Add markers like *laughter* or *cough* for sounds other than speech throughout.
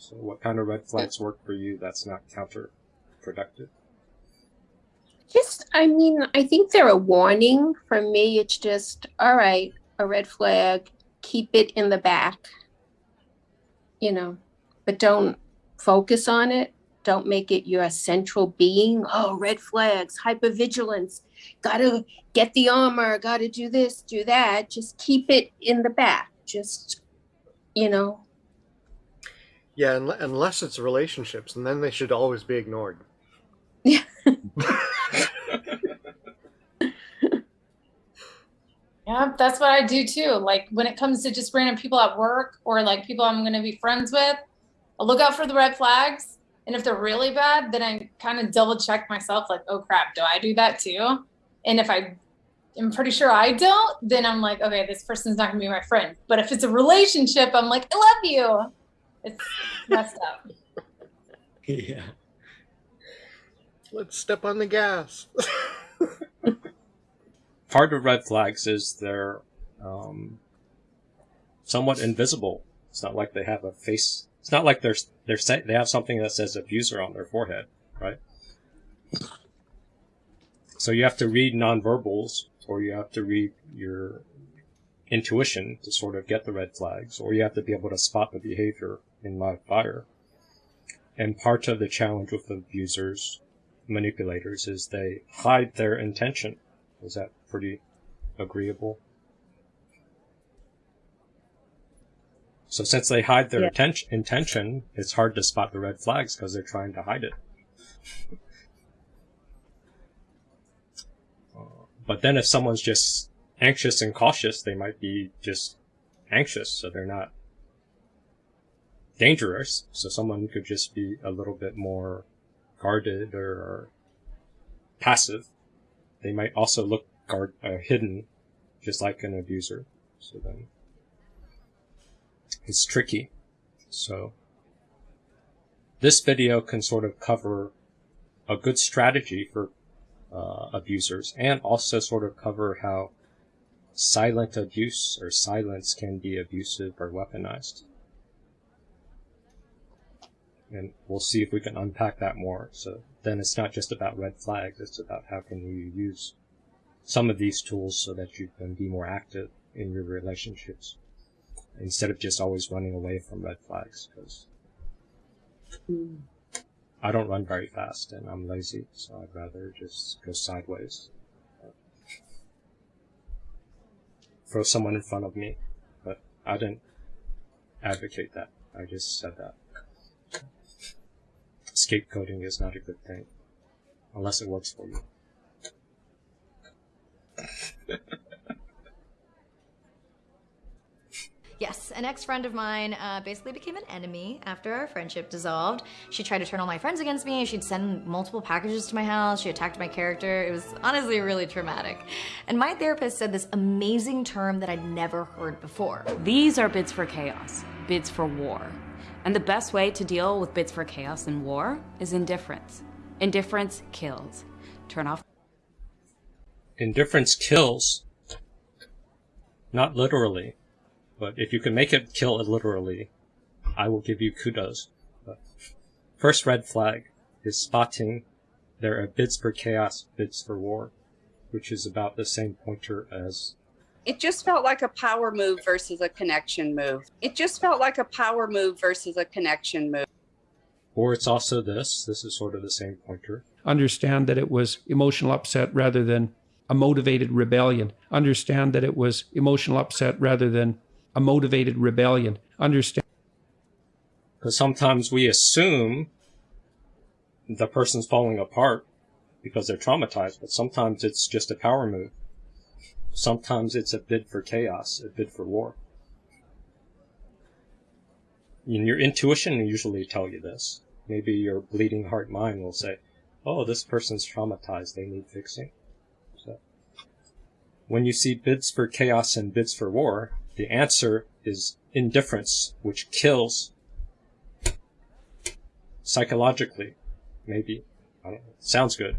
So, what kind of red flags work for you that's not counterproductive? Just, I mean, I think they're a warning. For me, it's just, all right, a red flag, keep it in the back, you know, but don't focus on it. Don't make it your central being. Oh, red flags, hypervigilance, gotta get the armor, gotta do this, do that. Just keep it in the back. Just, you know. Yeah, unless it's relationships, and then they should always be ignored. *laughs* Yeah. Yeah, that's what I do too. Like when it comes to just random people at work or like people I'm going to be friends with, I'll look out for the red flags. And if they're really bad, then I kind of double check myself like, oh crap, do I do that too? And if I am pretty sure I don't, then I'm like, okay, this person's not going to be my friend. But if it's a relationship, I'm like, I love you. It's messed up. *laughs* Yeah. Let's step on the gas. *laughs* part of red flags is they're um, somewhat invisible. It's not like they have a face. It's not like they're they're they have something that says abuser on their forehead, right? So you have to read nonverbals, or you have to read your intuition to sort of get the red flags, or you have to be able to spot the behavior in live fire. And part of the challenge with abusers, manipulators, is they hide their intention. Is that pretty agreeable. So since they hide their yeah. intention, it's hard to spot the red flags because they're trying to hide it. uh, *laughs* but then if someone's just anxious and cautious, they might be just anxious, so they're not dangerous. So someone could just be a little bit more guarded or passive. They might also look guard uh, hidden, just like an abuser. So then it's tricky. So this video can sort of cover a good strategy for uh, abusers and also sort of cover how silent abuse or silence can be abusive or weaponized. And we'll see if we can unpack that more. So then it's not just about red flags, it's about how can you use some of these tools so that you can be more active in your relationships instead of just always running away from red flags because hmm. I don't run very fast and I'm lazy, so I'd rather just go sideways. Throw someone in front of me, but I didn't advocate that. I just said that. Scapegoating is not a good thing, unless it works for you. Yes, an ex-friend of mine uh, basically became an enemy after our friendship dissolved. She tried to turn all my friends against me. She'd send multiple packages to my house. She attacked my character. It was honestly really traumatic. And my therapist said this amazing term that I'd never heard before. These are bids for chaos, bids for war. And the best way to deal with bids for chaos and war is indifference. Indifference kills. Turn off indifference kills. Not literally, but if you can make it kill it literally, I will give you kudos. But first red flag is spotting there are bids for chaos, bids for war, which is about the same pointer as. It just felt like a power move versus a connection move. It just felt like a power move versus a connection move. Or it's also this. This is sort of the same pointer. Understand that it was emotional upset rather than a motivated rebellion. Understand that it was emotional upset rather than a motivated rebellion. Understand. Because sometimes we assume the person's falling apart because they're traumatized, but sometimes it's just a power move. Sometimes it's a bid for chaos, a bid for war. And your intuition will usually tell you this. Maybe your bleeding heart mind will say, oh, this person's traumatized, they need fixing. When you see bids for chaos and bids for war, the answer is indifference, which kills psychologically. Maybe. Sounds good.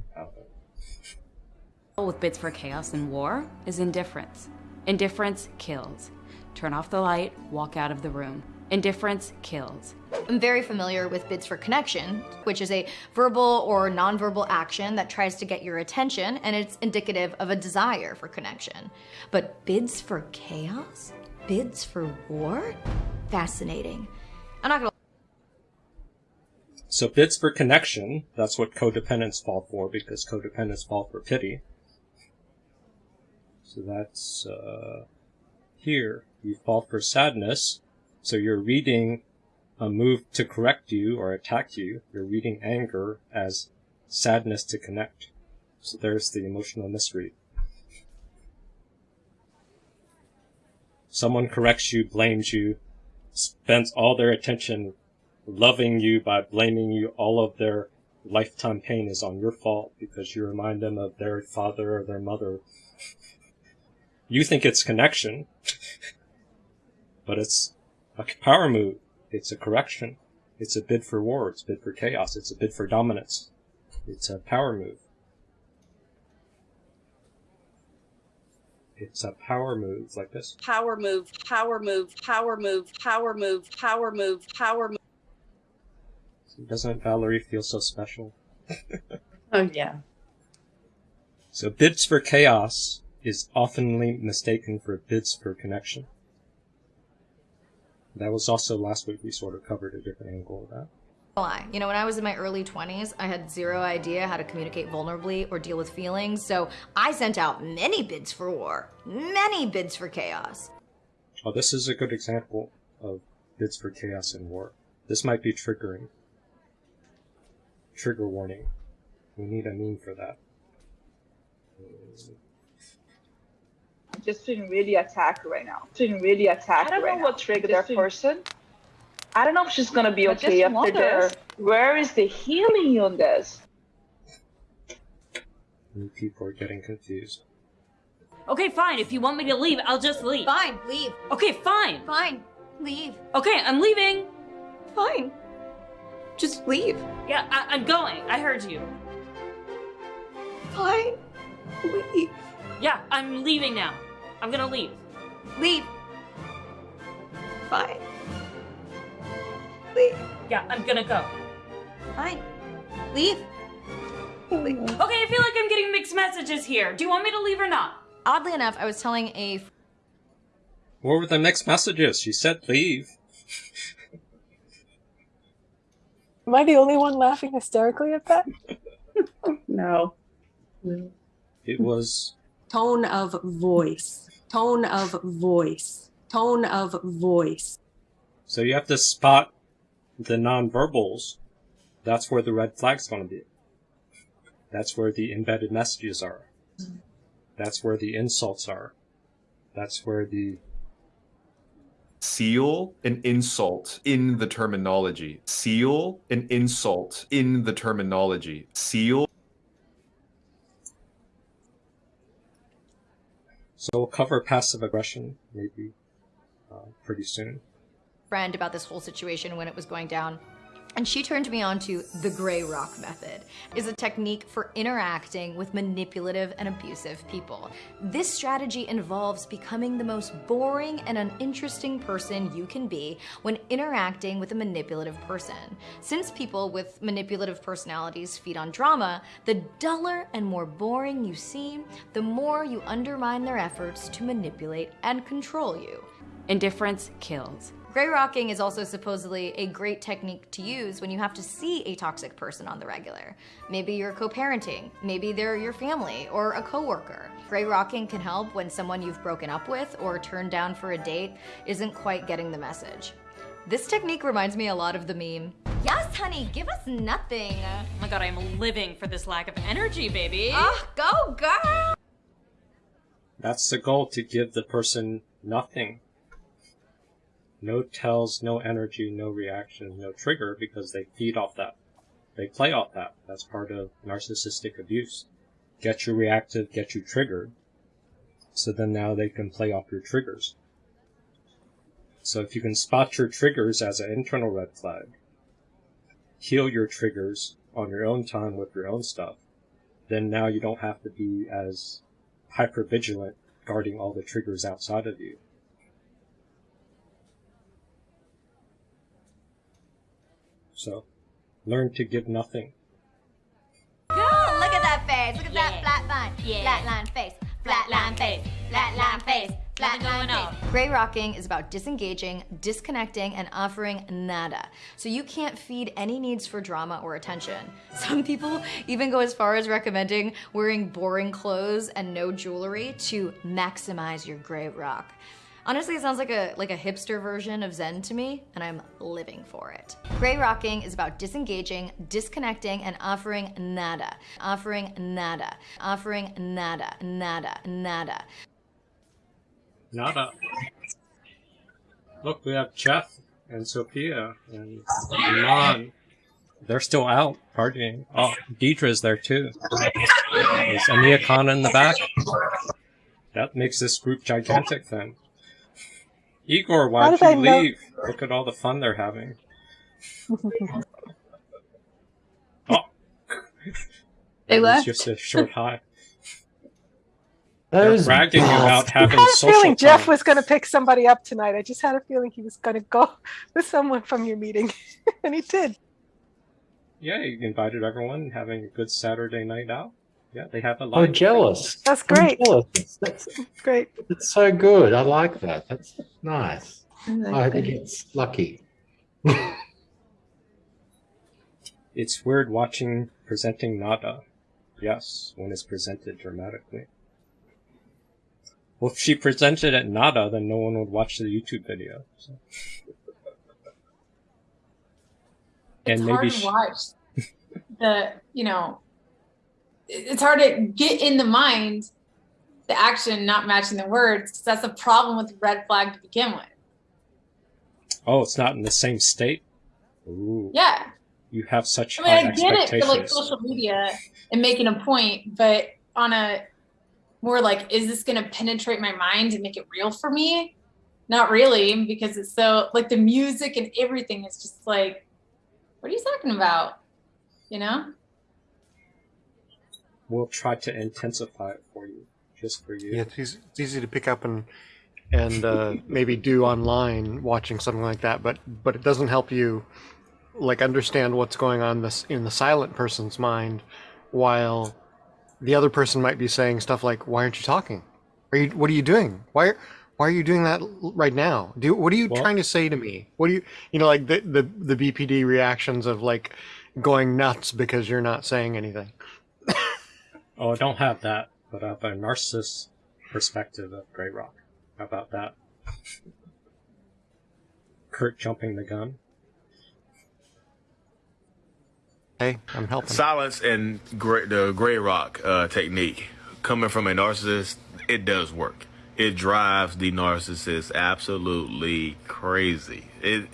With bids for chaos and war is indifference. Indifference kills. Turn off the light, walk out of the room. Indifference kills. I'm very familiar with bids for connection, which is a verbal or nonverbal action that tries to get your attention and it's indicative of a desire for connection. But bids for chaos? Bids for war? Fascinating. I'm not gonna So bids for connection, that's what codependents fall for because codependents fall for pity. So that's uh, here. You fall for sadness. So you're reading a move to correct you or attack you. You're reading anger as sadness to connect. So there's the emotional misread. Someone corrects you, blames you, spends all their attention loving you by blaming you. All of their lifetime pain is on your fault because you remind them of their father or their mother. You think it's connection, *laughs* but it's a power move. It's a correction. It's a bid for war. It's a bid for chaos. It's a bid for dominance. It's a power move. It's a power move like this. Power move, power move, power move, power move, power move, power move. Doesn't Valerie feel so special? Oh, yeah. So bids for chaos is oftenly mistaken for bids for connection. That was also last week we sort of covered a different angle of that. You know, when I was in my early 20s, I had zero idea how to communicate vulnerably or deal with feelings, so I sent out many bids for war, many bids for chaos. Oh, this is a good example of bids for chaos and war. This might be triggering. Trigger warning. We need a meme for that. Just feeling really attacked right now. Feeling really attacked I don't right know now. what triggered that person. I don't know if she's gonna be I okay just after wonder. this. Where is the healing on this? And people are getting confused. Okay, fine. If you want me to leave, I'll just leave. Fine, leave. Okay, fine. Fine, leave. Okay, I'm leaving. Fine. Just leave. Yeah, I- I'm going. I heard you. Fine, leave. Yeah, I'm leaving now. I'm gonna leave. Leave. Fine. Leave. Yeah, I'm gonna go. Fine. Leave. Leave. Okay, I feel like I'm getting mixed messages here. Do you want me to leave or not? Oddly enough, I was telling a What were the mixed messages? She said leave. Am I the only one laughing hysterically at that? *laughs* No. It was Tone of voice. Tone of voice. Tone of voice. so you have to spot the nonverbals. That's where the red flag's going to be. That's where the embedded messages are. That's where the insults are. That's where the Seal an insult in the terminology. Seal an insult in the terminology. Seal so we'll cover passive aggression maybe uh, pretty soon. friend about this whole situation when it was going down. And she turned me on to the gray rock method, is a technique for interacting with manipulative and abusive people. This strategy involves becoming the most boring and uninteresting person you can be when interacting with a manipulative person. Since people with manipulative personalities feed on drama, the duller and more boring you seem, the more you undermine their efforts to manipulate and control you. Indifference kills. Gray rocking is also supposedly a great technique to use when you have to see a toxic person on the regular. Maybe you're co-parenting, maybe they're your family or a coworker. Gray rocking can help when someone you've broken up with or turned down for a date isn't quite getting the message. This technique reminds me a lot of the meme. Yes, honey, give us nothing. Oh my god, I'm living for this lack of energy, baby. Ah, go girl! That's the goal to give the person nothing. No tells, no energy, no reaction, no trigger because they feed off that. They play off that. That's part of narcissistic abuse. Get you reactive, get you triggered. So then now they can play off your triggers. So if you can spot your triggers as an internal red flag, heal your triggers on your own time with your own stuff, then now you don't have to be as hyper vigilant guarding all the triggers outside of you. So learn to give nothing. Cool. Look at that face. Look at that flat line. Flat line face. Flat line face. Flat line face. Flat line face. Gray rocking is about disengaging, disconnecting, and offering nada. So you can't feed any needs for drama or attention. *laughs* Some people even go as far as recommending wearing boring clothes and no jewelry to maximize your gray rock. Honestly, it sounds like a like a hipster version of Zen to me, and I'm living for it. Gray rocking is about disengaging, disconnecting, and offering nada. Offering nada. Offering nada. Nada. Nada. Nada. Look, we have Jeff and Sophia and Iman. They're still out partying. Oh, Deidre's there too. Is Ania Khan in the back? That makes this group gigantic then. Igor, How why'd did I you know- leave? Look at all the fun they're having. *laughs* Oh. They It was left. just a short high. They're bragging about having I had a social feeling Jeff was going to pick somebody up tonight. I just had a feeling he was going to go *laughs* with someone from your meeting, *laughs* and he did. Yeah, he invited everyone having a good Saturday night out. Yeah, they have a Oh, live. jealous. That's great. jealous. That's, *laughs* Great. It's so good. I like that. That's nice. I I think it's lucky. *laughs* It's weird watching presenting nada. Yes, when it's presented dramatically. Well, if she presented at nada, then no one would watch the YouTube video. So. It's and hard maybe to she, watch *laughs* the, you know, it- it's hard to get in the mind the action not matching the words 'cause that's a problem with red flag to begin with. oh, it's not in the same state. Ooh, Yeah. you have such I mean, I get it for like social media and making a point, but on a more like, is this going to penetrate my mind and make it real for me? Not really, because it's so like the music and everything is just like, what are you talking about? You know? We'll try to intensify it for you, just for you. Yeah, it's easy, it's easy to pick up and and uh, *laughs* maybe do online watching something like that, but but it doesn't help you like understand what's going on this in the silent person's mind, while the other person might be saying stuff like, "Why aren't you talking? Are you? What are you doing? Why?" Why are you doing that right now? Do what are you Well- trying to say to me? What do you you know like the, the the BPD reactions of like going nuts because you're not saying anything. *laughs* Oh, I don't have that, but I have a narcissist perspective of Grey Rock. How about that? Kurt jumping the gun. Hey, I'm helping. Silence and gray, the gray rock uh, technique coming from a narcissist, it does work. It drives the narcissist absolutely crazy. It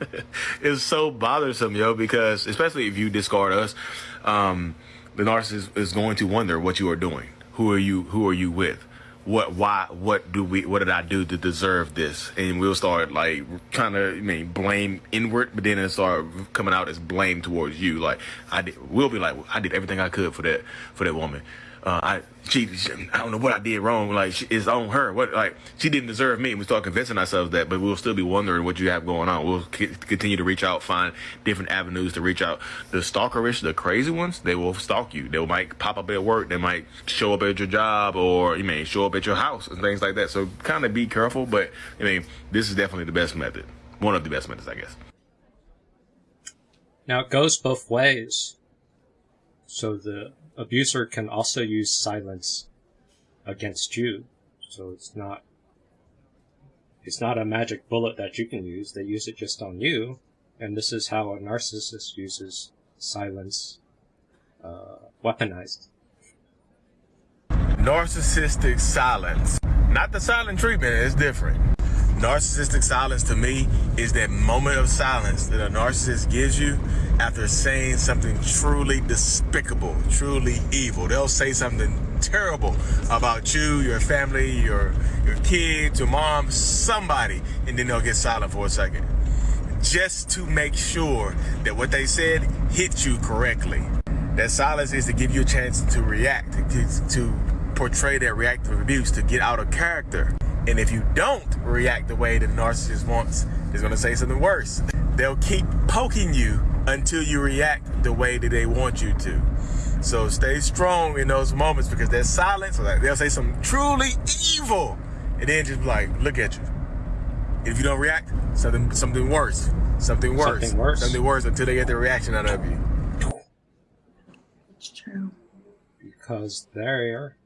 *laughs* it's so bothersome, yo, because especially if you discard us, um, the narcissist is going to wonder what you are doing. Who are you? Who are you with? What? Why? What do we? What did I do to deserve this? And we'll start like kind of, I mean, blame inward, but then it start coming out as blame towards you. Like I did. We'll be like, I did everything I could for that for that woman. Uh, I she, she I don't know what I did wrong. Like she, it's on her. What like she didn't deserve me. We start convincing ourselves that, but we'll still be wondering what you have going on. We'll continue to reach out, find different avenues to reach out. The stalkerish, the crazy ones, they will stalk you. They might pop up at work. They might show up at your job, or you may show up at your house and things like that. So kind of be careful. But I mean, this is definitely the best method. One of the best methods, I guess. Now it goes both ways. So the abuser can also use silence against you. So it's not it's not a magic bullet that you can use. They use it just on you. And this is how a narcissist uses silence uh, weaponized. Narcissistic silence. Not the silent treatment, it's different. Narcissistic silence to me is that moment of silence that a narcissist gives you after saying something truly despicable, truly evil. They'll say something terrible about you, your family, your your kids, your mom, somebody, and then they'll get silent for a second. Just to make sure that what they said hit you correctly. That silence is to give you a chance to react, to, to portray that reactive abuse, to get out of character. And if you don't react the way the narcissist wants, he's gonna say something worse. they'll keep poking you until you react the way that they want you to. So stay strong in those moments because there's silence. Like they'll say something truly evil, and then just be like, look at you. If you don't react, something something worse, something worse, Something worse. something worse until they get the reaction out of you. It's true. because they're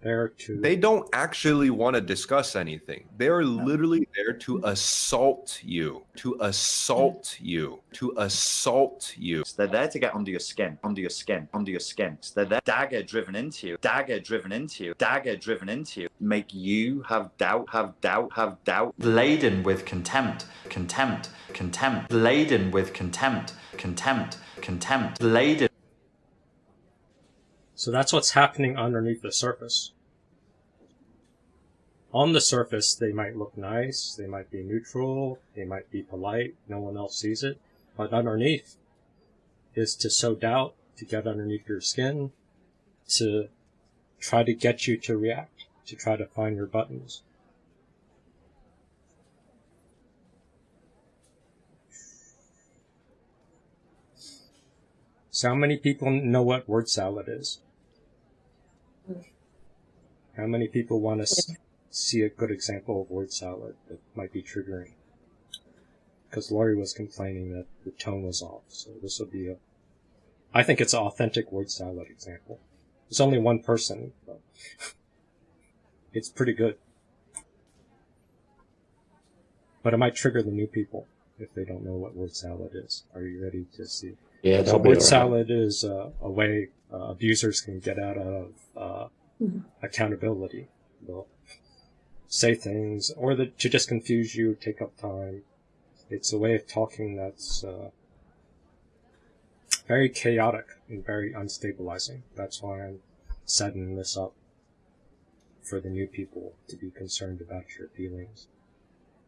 there to They don't actually want to discuss anything. They are literally there to assault you, to assault you, to assault you. They're there to get under your skin, under your skin, under your skin. So they're there, dagger driven into you, dagger driven into you, dagger driven into you. Make you have doubt, have doubt, have doubt. Laden with contempt, contempt, contempt. Laden with contempt, contempt, contempt. Laden. So that's what's happening underneath the surface. On the surface, they might look nice, they might be neutral, they might be polite, no one else sees it. But underneath is to sow doubt, to get underneath your skin, to try to get you to react, to try to find your buttons. So how many people know what word salad is? How many people want to s- see a good example of word salad that might be triggering? Because Laurie was complaining that the tone was off, so this would be a. I think it's an authentic word salad example. There's only one person, but *laughs* it's pretty good. But it might trigger the new people if they don't know what word salad is. Are you ready to see? Yeah, so word alright. salad is uh, a way uh, abusers can get out of uh, Mhm. accountability. They'll say things, or the, to just confuse you, take up time. It's a way of talking that's uh, very chaotic and very unstabilizing. That's why I'm setting this up for the new people to be concerned about your feelings.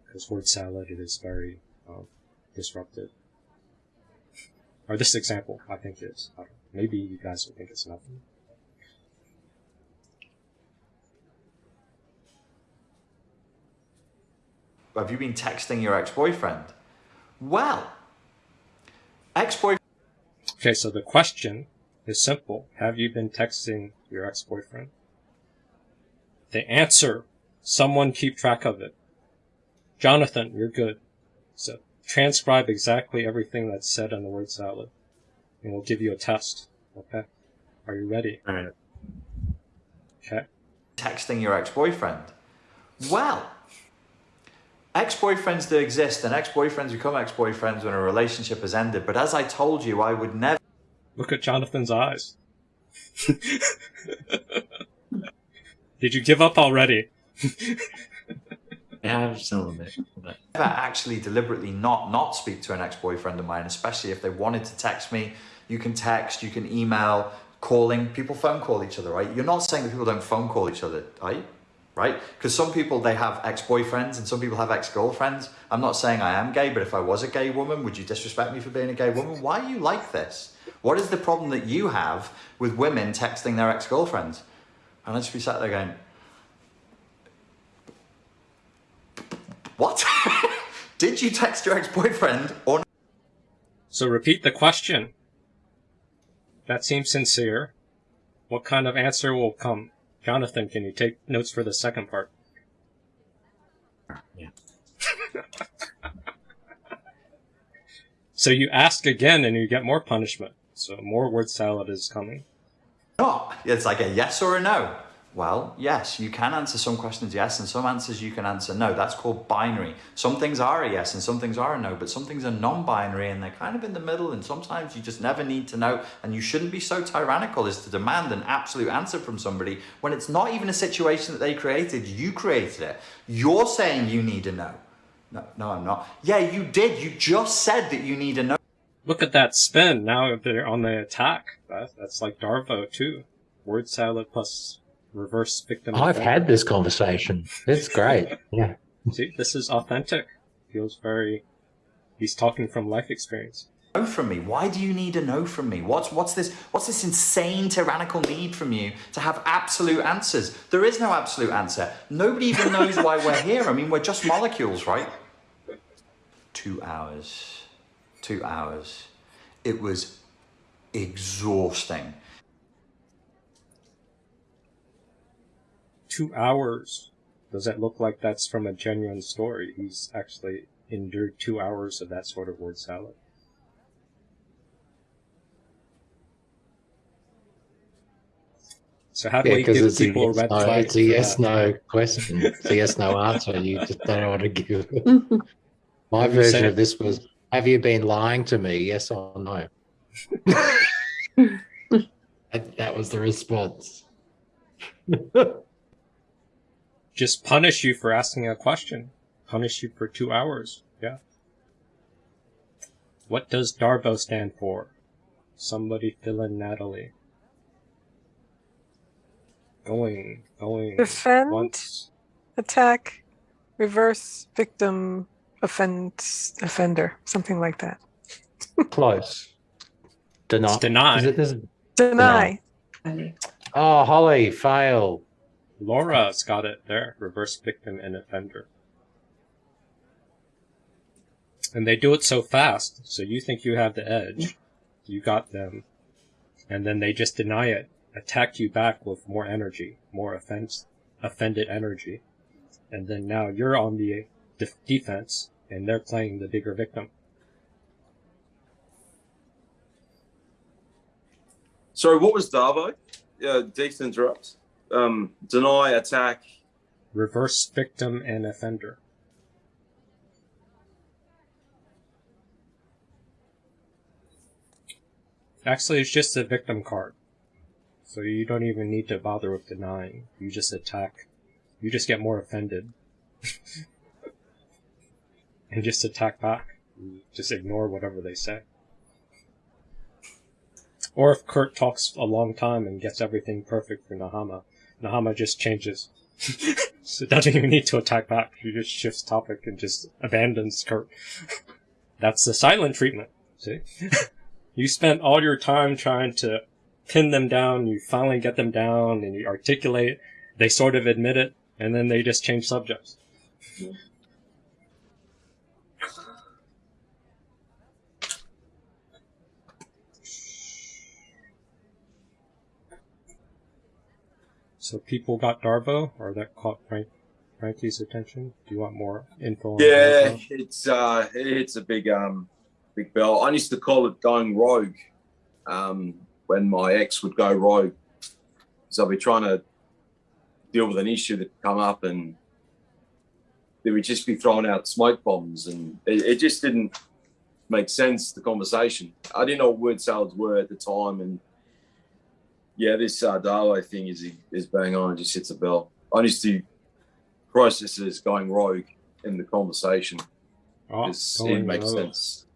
Because word salad is very um, disruptive. Or this example, I think is. I maybe you guys will think it's nothing. Have you been texting your ex-boyfriend? Well, ex-boyfriend. Okay, so the question is simple. Have you been texting your ex-boyfriend? The answer, someone keep track of it. Jonathan, you're good. So transcribe exactly everything that's said on the word salad. And we'll give you a test. Okay? Are you ready? Alright. Okay. texting your ex-boyfriend. Well, ex-boyfriends do exist, and ex-boyfriends become ex-boyfriends when a relationship has ended. But as I told you, I would never. Look at Jonathan's eyes. *laughs* Did you give up already? *laughs* Yeah, I'm still a bit. Never actually deliberately not not speak to an ex-boyfriend of mine, especially if they wanted to text me. You can text, you can email, calling. People phone call each other, right? You're not saying that people don't phone call each other, are you? Right? Because some people they have ex-boyfriends and some people have ex-girlfriends. I'm not saying I am gay, but if I was a gay woman, would you disrespect me for being a gay woman? Why are you like this? What is the problem that you have with women texting their ex-girlfriends? And I'd just be sat there going, What? *laughs* Did you text your ex-boyfriend or not? So repeat the question. That seems sincere. What kind of answer will come? Jonathan, can you take notes for the second part? Yeah. *laughs* So you ask again and you get more punishment. So more word salad is coming. not? It's like a yes or a no. Well, yes, you can answer some questions yes, and some answers you can answer no. That's called binary. Some things are a yes and some things are a no, but some things are non binary and they're kind of in the middle, and sometimes you just never need to know. And you shouldn't be so tyrannical as to demand an absolute answer from somebody when it's not even a situation that they created. You created it. You're saying you need a no. No, no, I'm not. Yeah, you did. You just said that you need a no. Look at that spin. Now they're on the attack. That's like Darvo too. Word salad plus reverse victim. Oh, I've had this conversation. It's great. *laughs* Yeah. See, this is authentic. Feels very. He's talking from life experience. no from me? Why do you need a no from me? What's what's this what's this insane tyrannical need from you to have absolute answers? There is no absolute answer. Nobody even *laughs* knows why we're here. I mean, we're just molecules, right? Two hours. two hours. It was exhausting. Two hours. Does that look like that's from a genuine story? He's actually endured two hours of that sort of word salad. So how do Yeah, we because give it's a people a yes red no, flag? it's a yes that? no question. It's a yes no answer. You just don't know what to give. *laughs* My Have version of this was Have you been lying to me? Yes or no? *laughs* that, that was the response. *laughs* Just punish you for asking a question. Punish you for two hours. Yeah. What does Darvo stand for? Somebody fill in Natalie. Going, going. Defend, Once. attack, reverse, victim, offend, offender, something like that. *laughs* Close. Deny. It's deny. Is it this? Deny. Oh, Holly, fail. Laura's got it there. Reverse victim and offender. And they do it so fast, so you think you have the edge. You got them. And then they just deny it, attack you back with more energy, more offense, offended energy. And then now you're on the def- defense, and they're playing the bigger victim. Sorry, what was Darvo? Yeah, Deeks to interrupt. Um, deny, attack. Reverse victim and offender. Actually, it's just a victim card. So you don't even need to bother with denying. You just attack. You just get more offended. *laughs* and just attack back. Just ignore whatever they say. Or if Kurt talks a long time and gets everything perfect for Nahama, Nahama just changes. *laughs* so doesn't even need to attack back. He just shifts topic and just abandons Kurt. That's the silent treatment. See? *laughs* you spent all your time trying to pin them down, you finally get them down, and you articulate, they sort of admit it, and then they just change subjects. So people got Darvo, or that caught Frank, Frankie's attention? Do you want more info on Yeah, it's uh, it's a big um, big bell. I used to call it going rogue. Um, when my ex would go rogue, so I'd be trying to deal with an issue that come up, and they would just be throwing out smoke bombs, and it, it just didn't make sense. The conversation. I didn't know what word salads were at the time, and yeah, this uh, Darvo thing is is bang on. It just hits a bell. I used to process it as going rogue in the conversation. Oh, It's- it makes rogue. sense.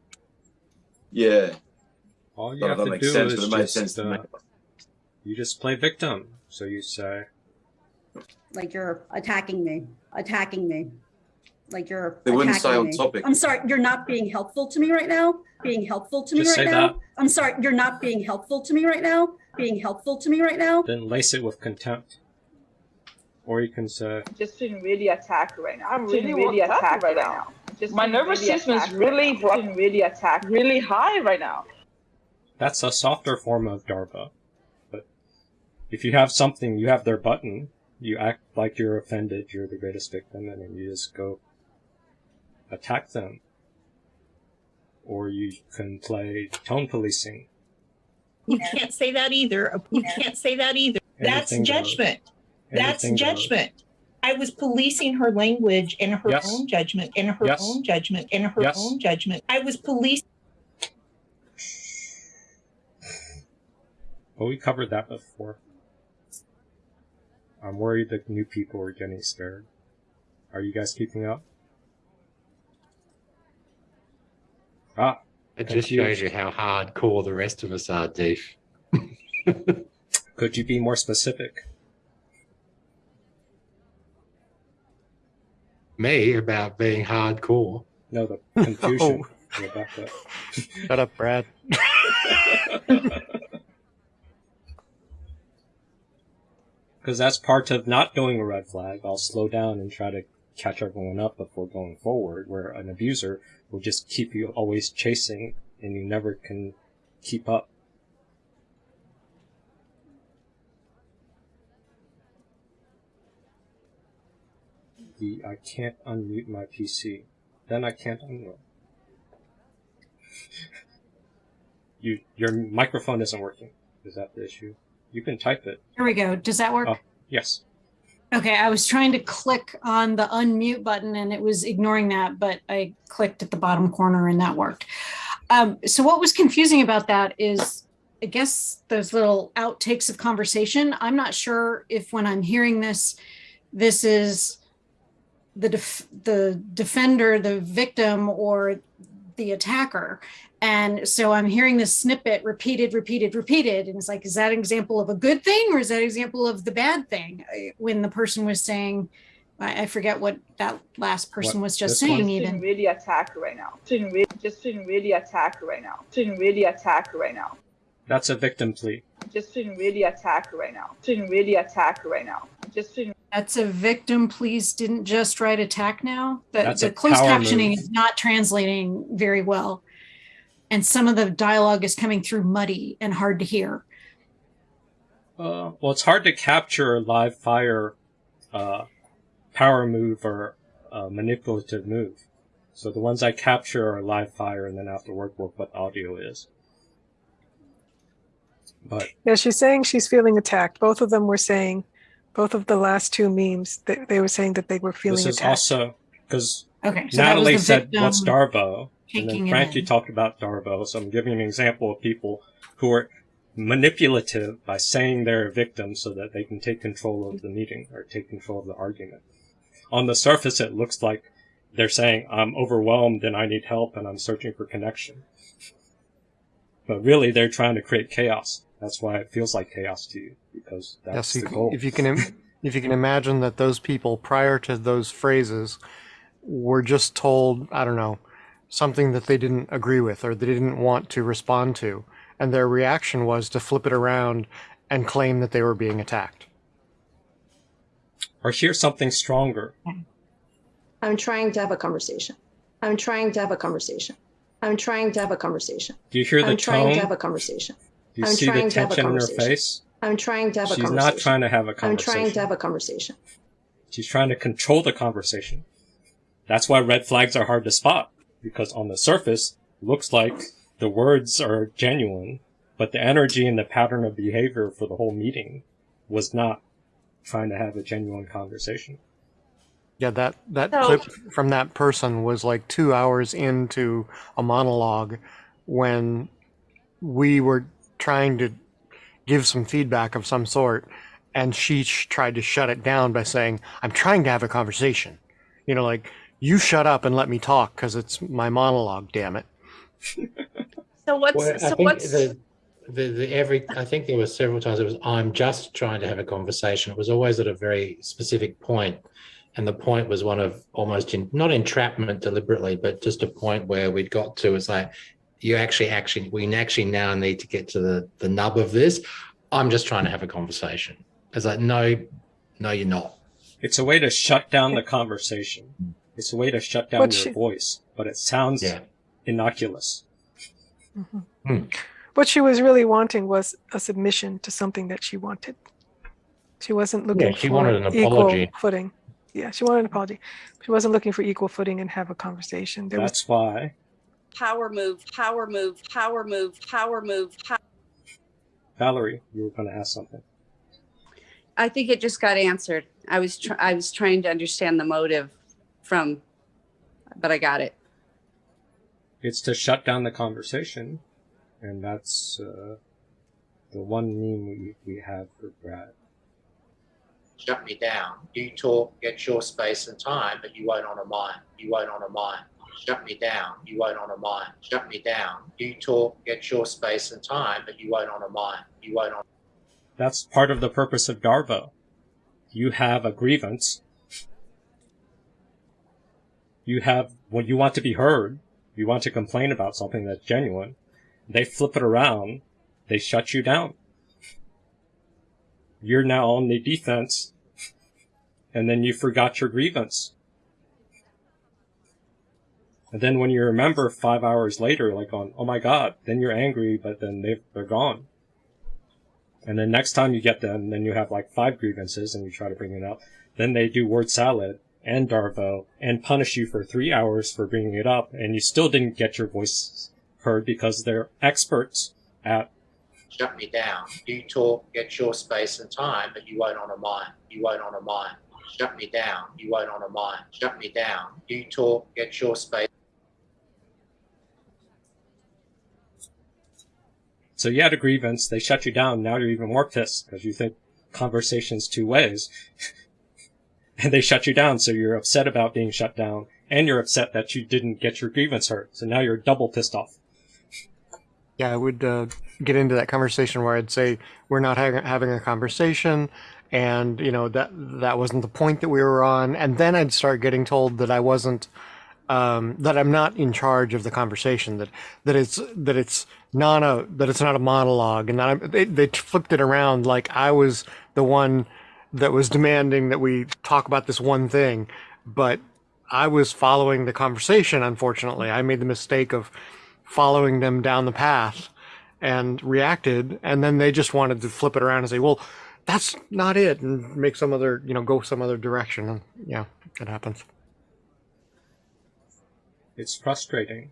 Yeah. All you have if to makes do sense, is but it just, sense to me. uh, you just play victim. So you say, like you're attacking me, attacking me, like you're. They wouldn't attacking stay on me. topic. I'm sorry, you're not being helpful to me right now. Being helpful to me right say now. that. I'm sorry, you're not being helpful to me right now. Being helpful to me right now. then lace it with contempt. Or you can say, just feeling really attacked right now. I'm feeling really really attacked attacked right right now. now. Just My nervous really system is really right feeling really attacked, really high right now. that's a softer form of Darvo. But if you have something, you have their button, you act like you're offended, you're the greatest victim, and then you just go attack them. Or you can play tone policing. You can't say that either. You can't say that either. That's Anything goes. judgment. That's Anything goes. judgment. I was policing her language and her Yes. own judgment and her Yes. own judgment and her Yes. own judgment. I was policing. Well, we covered that before. I'm worried that new people are getting scared. Are you guys keeping up? Ah, It just shows you how hardcore the rest of us are, Deef. could you be more specific? Me about being hardcore. No, the confusion. *laughs* Oh. Rebecca. Shut up, Brad. *laughs* Because that's part of not doing a red flag. I'll slow down and try to catch everyone up before going forward, where an abuser will just keep you always chasing and you never can keep up. The I can't unmute my PC. Then I can't unmute. *laughs* You your microphone isn't working. Is that the issue? You can type it. There we go. Does that work? Oh, yes. Okay, I was trying to click on the unmute button and it was ignoring that, but I clicked at the bottom corner and that worked. Um, so what was confusing about that is, I guess those little outtakes of conversation. I'm not sure if when I'm hearing this, this is the def- the defender, the victim, or the attacker. And so I'm hearing this snippet repeated, repeated, repeated. And it's like, is that an example of a good thing or is that an example of the bad thing? Uh, when the person was saying, I, forget what that last person What, was just saying, one? Even. really attack right now. Shouldn't really, just shouldn't really attack right now. Shouldn't really attack right now. That's a victim plea. Just shouldn't really attack right now. Shouldn't really attack right now. Just shouldn't. That's a victim, please didn't just write attack now. The, That's the a closed power captioning move. is not translating very well. And some of the dialogue is coming through muddy and hard to hear. Uh, well, it's hard to capture a live fire uh, power move or uh, manipulative move. So the ones I capture are live fire, and then afterward work what audio is. But Yeah, she's saying she's feeling attacked. Both of them were saying, both of the last two memes, they, they were saying that they were feeling this is attacked. also because Okay, so Natalie said, "What's victim Darvo?" And then Frankie talked about Darvo. So I'm giving an example of people who are manipulative by saying they're a victim so that they can take control of the meeting or take control of the argument. On the surface, it looks like they're saying, "I'm overwhelmed and I need help and I'm searching for connection." But really, they're trying to create chaos. That's why it feels like chaos to you because that's yes, you the can- goal. if you can, if you can imagine that those people prior to those phrases were just told, I don't know, something that they didn't agree with or they didn't want to respond to, and their reaction was to flip it around and claim that they were being attacked. Or hear something stronger. I'm trying to have a conversation. I'm trying to have a conversation. I'm trying to have a conversation. Do you hear the I'm trying to have a conversation. Do you I'm see the trying to have a tension in her conversation. face? I'm trying to have a She's conversation. not trying to have a I'm trying to have a conversation. She's trying to control the conversation. That's why red flags are hard to spot because on the surface, looks like the words are genuine, but the energy and the pattern of behavior for the whole meeting was not trying to have a genuine conversation. Yeah, that that So- clip from that person was like two hours into a monologue when we were trying to give some feedback of some sort, and she sh- tried to shut it down by saying, "I'm trying to have a conversation." You know, like you shut up and let me talk because it's my monologue. Damn it. So what's Well, so what's the, the, the every I think there were several times it was I'm just trying to have a conversation. It was always at a very specific point, and the point was one of almost in, not entrapment deliberately, but just a point where we'd got to. It's like you actually actually we actually now need to get to the the nub of this. I'm just trying to have a conversation. It's like no, no, you're not. It's a way to shut down the conversation. It's a way to shut down But your she- voice, but it sounds innocuous. Mm-hmm. Hmm. What she was really wanting was a submission to something that she wanted. She wasn't looking Yeah, she for wanted an equal apology. footing. Yeah, she wanted an apology. She wasn't looking for equal footing and have a conversation. There was That's why power move, power move, power move, power move, power Valerie, you were going to ask something. I think it just got answered. I was tr- I was trying to understand the motive from, but I got it. It's to shut down the conversation, and that's uh, the one meme we, we have for Brad. Shut me down. You talk, get your space and time, but you won't honor mine. You won't honor mine. Shut me down. You won't honor mine. Shut me down. You talk, get your space and time, but you won't honor mine. You won't honor. That's part of the purpose of Darvo. You have a grievance. You have, when you want to be heard, you want to complain about something that's genuine. They flip it around. They shut you down. You're now on the defense. And then you forgot your grievance. And then when you remember five hours later, like on, oh my god, then you're angry, but then they they're gone. And then next time you get them, then you have like five grievances and you try to bring it up. Then they do word salad and Darvo and punish you for three hours for bringing it up, and you still didn't get your voice heard because they're experts at Shut me down. You talk, get your space and time, but you won't honour mine. You won't honour mine. Shut me down. You won't honour mine. Shut me down. You talk, get your space. So you had a grievance, they shut you down, now you're even more pissed because you think conversation's two ways. *laughs* and they shut you down, so you're upset about being shut down, and you're upset that you didn't get your grievance heard. So now you're double pissed off. Yeah, I would uh, get into that conversation where I'd say we're not ha- having a conversation, and you know that that wasn't the point that we were on, and then I'd start getting told that I wasn't, um, that I'm not in charge of the conversation, that that it's that it's not a that it's not a monologue, and that I'm, they they flipped it around like I was the one that was demanding that we talk about this one thing, but I was following the conversation. Unfortunately, I made the mistake of following them down the path and reacted and then they just wanted to flip it around and say well that's not it and make some other you know go some other direction and yeah it happens It's frustrating.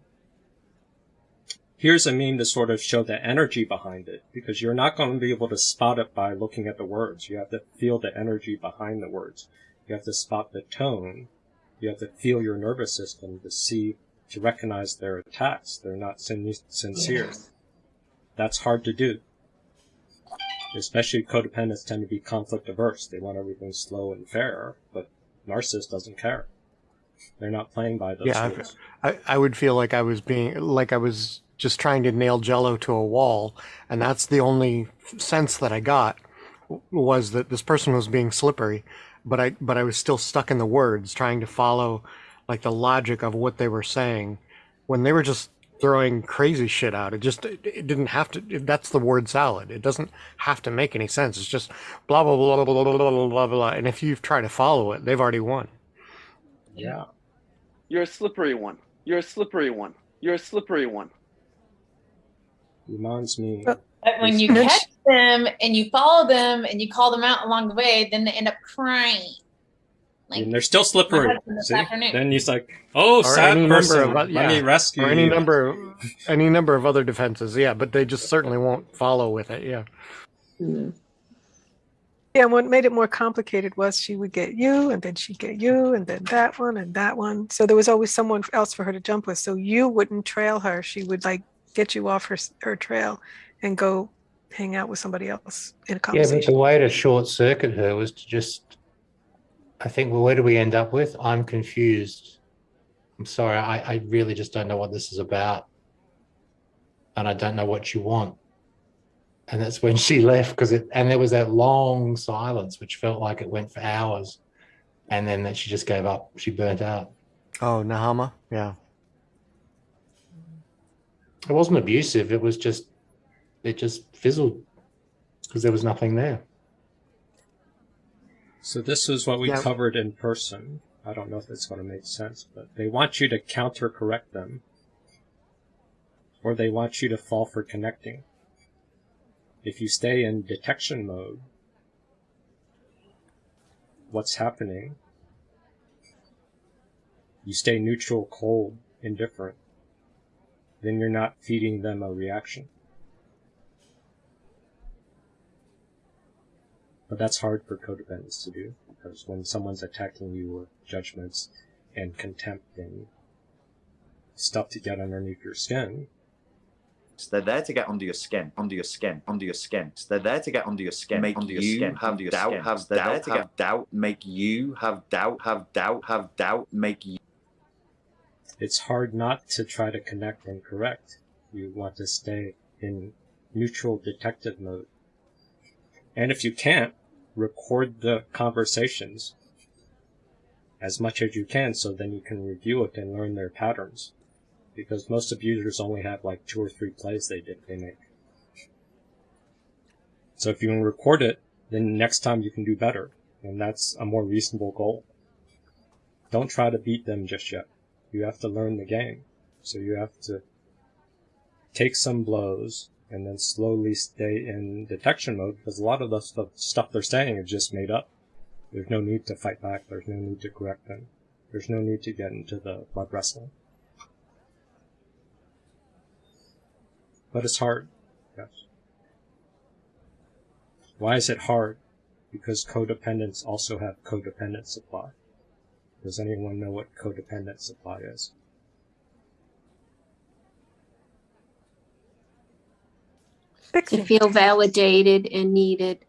Here's a meme to sort of show the energy behind it, because you're not going to be able to spot it by looking at the words. You have to feel the energy behind the words. You have to spot the tone. You have to feel your nervous system to see, to recognize their attacks. They're not sin- sincere. That's hard to do. Especially codependents tend to be conflict averse. They want everything slow and fair, but narcissist doesn't care. They're not playing by those yeah rules. I, I would feel like I was being like I was just trying to nail jello to a wall and that's the only sense that I got was that this person was being slippery but I but I was still stuck in the words trying to follow like the logic of what they were saying when they were just throwing crazy shit out it just it, it didn't have to that's the word salad it doesn't have to make any sense it's just blah blah blah blah blah blah blah blah blah and if you try to follow it they've already won Yeah. You're a slippery one. You're a slippery one. You're a slippery one. Reminds me. But when you catch them and you follow them and you call them out along the way, then they end up crying. Like and they're still slippery. my husband this See? Then he's like, "Oh, Or sad any person, number of, let me rescue or any you." number of, any number of other defenses yeah but they just certainly won't follow with it yeah mm-hmm. Yeah, what made it more complicated was she would get you, and then she'd get you, and then that one, and that one. So there was always someone else for her to jump with. So you wouldn't trail her. She would like get you off her her trail and go hang out with somebody else in a Yeah, but the way to short circuit her was to just, I think, well, where do we end up with? I'm confused. I'm sorry, I, I really just don't know what this is about. And I don't know what you want. And that's when she left because it, and there was that long silence, which felt like it went for hours. And then that she just gave up. She burnt out. oh nahama yeah It wasn't abusive. It was just, it just fizzled because there was nothing there. So this is what we Yeah. covered in person. I don't know if it's going to make sense, but they want you to counter correct them, or they want you to fall for connecting. If you stay in detection mode, what's happening? You stay neutral, cold, indifferent. Then you're not feeding them a reaction. But that's hard for codependents to do because when someone's attacking you with judgments and contempt and stuff to get underneath your skin, So they're there to get under your skin, under your skin, under your skin. So they're there to get under your skin, make under your you skin, have your doubt, skin. have so they're doubt, there to have doubt, make you have doubt, have doubt, have doubt, make you. it's hard not to try to connect and correct. You want to stay in neutral detective mode. And if you can't, record the conversations as much as you can so then you can review it and learn their patterns. Because most abusers only have like two or three plays they did they make. So if you can record it, then next time you can do better. And that's a more reasonable goal. Don't try to beat them just yet. You have to learn the game. So you have to take some blows and then slowly stay in detection mode because a lot of the stuff, stuff they're saying is just made up. There's no need to fight back. There's no need to correct them. There's no need to get into the blood wrestling. But it's hard. Yes. Why is it hard? Because codependents also have codependent supply. Does anyone know what codependent supply is? To feel validated and needed.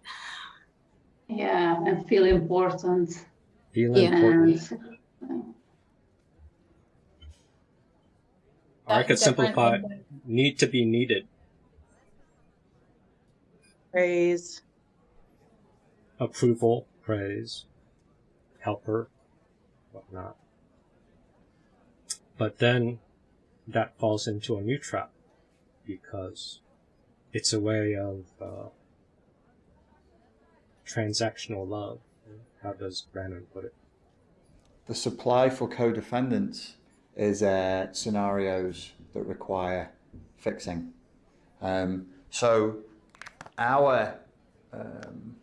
Yeah, and feel important. Feel Yeah. important. And Or I could That's different simplify than- need to be needed. Praise. Approval, praise, helper, whatnot. But then that falls into a new trap because it's a way of uh, transactional love. How does Brandon put it? The supply for codependents is uh, scenarios that require fixing. Um, so our um,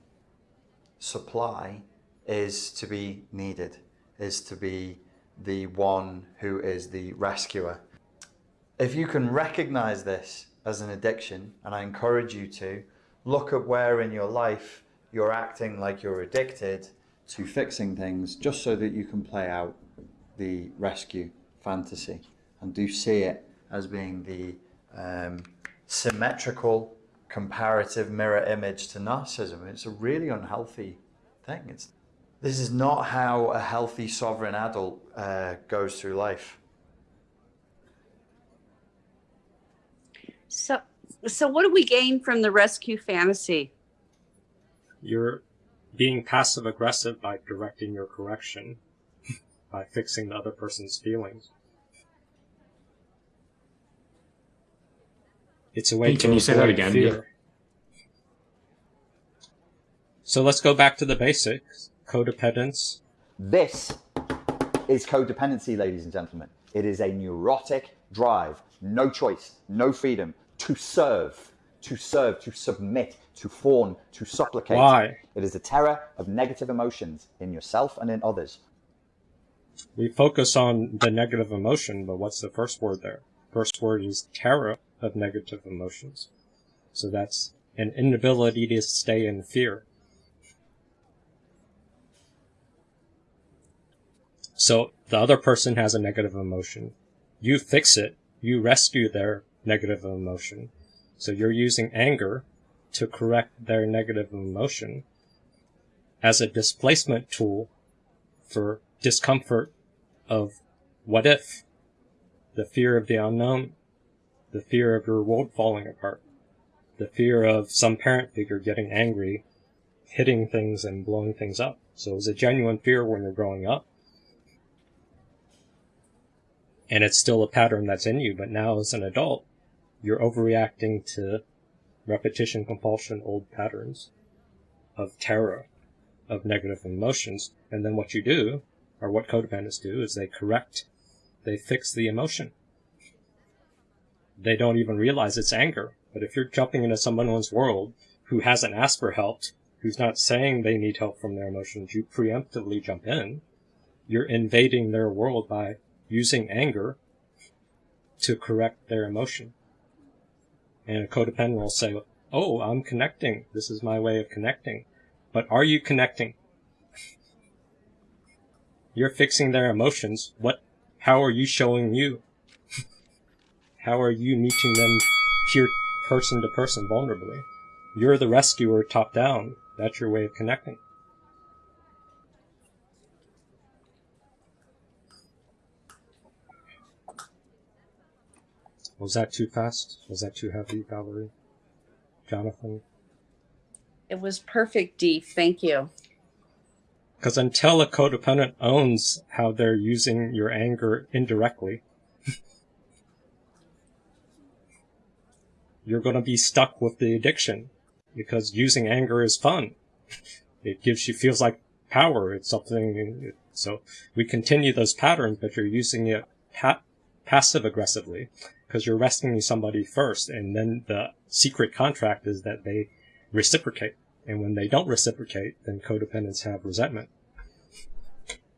supply is to be needed, is to be the one who is the rescuer. If you can recognize this as an addiction, and I encourage you to, look at where in your life you're acting like you're addicted to fixing things just so that you can play out the rescue fantasy and do see it as being the um, symmetrical comparative mirror image to narcissism. It's a really unhealthy thing. It's, this is not how a healthy sovereign adult uh, goes through life. So, so what do we gain from the rescue fantasy? You're being passive aggressive by directing your correction, *laughs* by fixing the other person's feelings. It's a way Can- to can you say that again? fear. So let's go back to the basics. Codependence. This is codependency, ladies and gentlemen. It is a neurotic drive, no choice, no freedom to serve, to serve, to submit, to fawn, to supplicate. Why? It is the terror of negative emotions in yourself and in others. We focus on the negative emotion, but what's the first word there? First word is terror of negative emotions. So that's an inability to stay in fear. So the other person has a negative emotion. You fix it. You rescue their negative emotion. So you're using anger to correct their negative emotion as a displacement tool for discomfort of what if, the fear of the unknown, the fear of your world falling apart, the fear of some parent figure getting angry, hitting things and blowing things up. So it was a genuine fear when you're growing up. And it's still a pattern that's in you, but now as an adult, you're overreacting to repetition, compulsion, old patterns of terror, of negative emotions. And then what you do, or what codependents do, is they correct, they fix the emotion. They don't even realize it's anger. But if you're jumping into someone's world who hasn't asked for help, who's not saying they need help from their emotions, you preemptively jump in. You're invading their world by using anger to correct their emotion. And a codependent will say, Oh, I'm connecting. This is my way of connecting. But are you connecting? *laughs* You're fixing their emotions. What, how are you showing you? How are you meeting them peer, person to person vulnerably? You're the rescuer top down. That's your way of connecting. Was that too fast? Was that too heavy, Valerie? Jonathan? It was perfect, Dee. Thank you. Because until a codependent owns how they're using your anger indirectly, you're going to be stuck with the addiction. Because using anger is fun. *laughs* It gives you, feels like power. It's something, so we continue those patterns, but you're using it pa- passive aggressively because you're rescuing somebody first, and then the secret contract is that they reciprocate. And when they don't reciprocate, then codependents have resentment,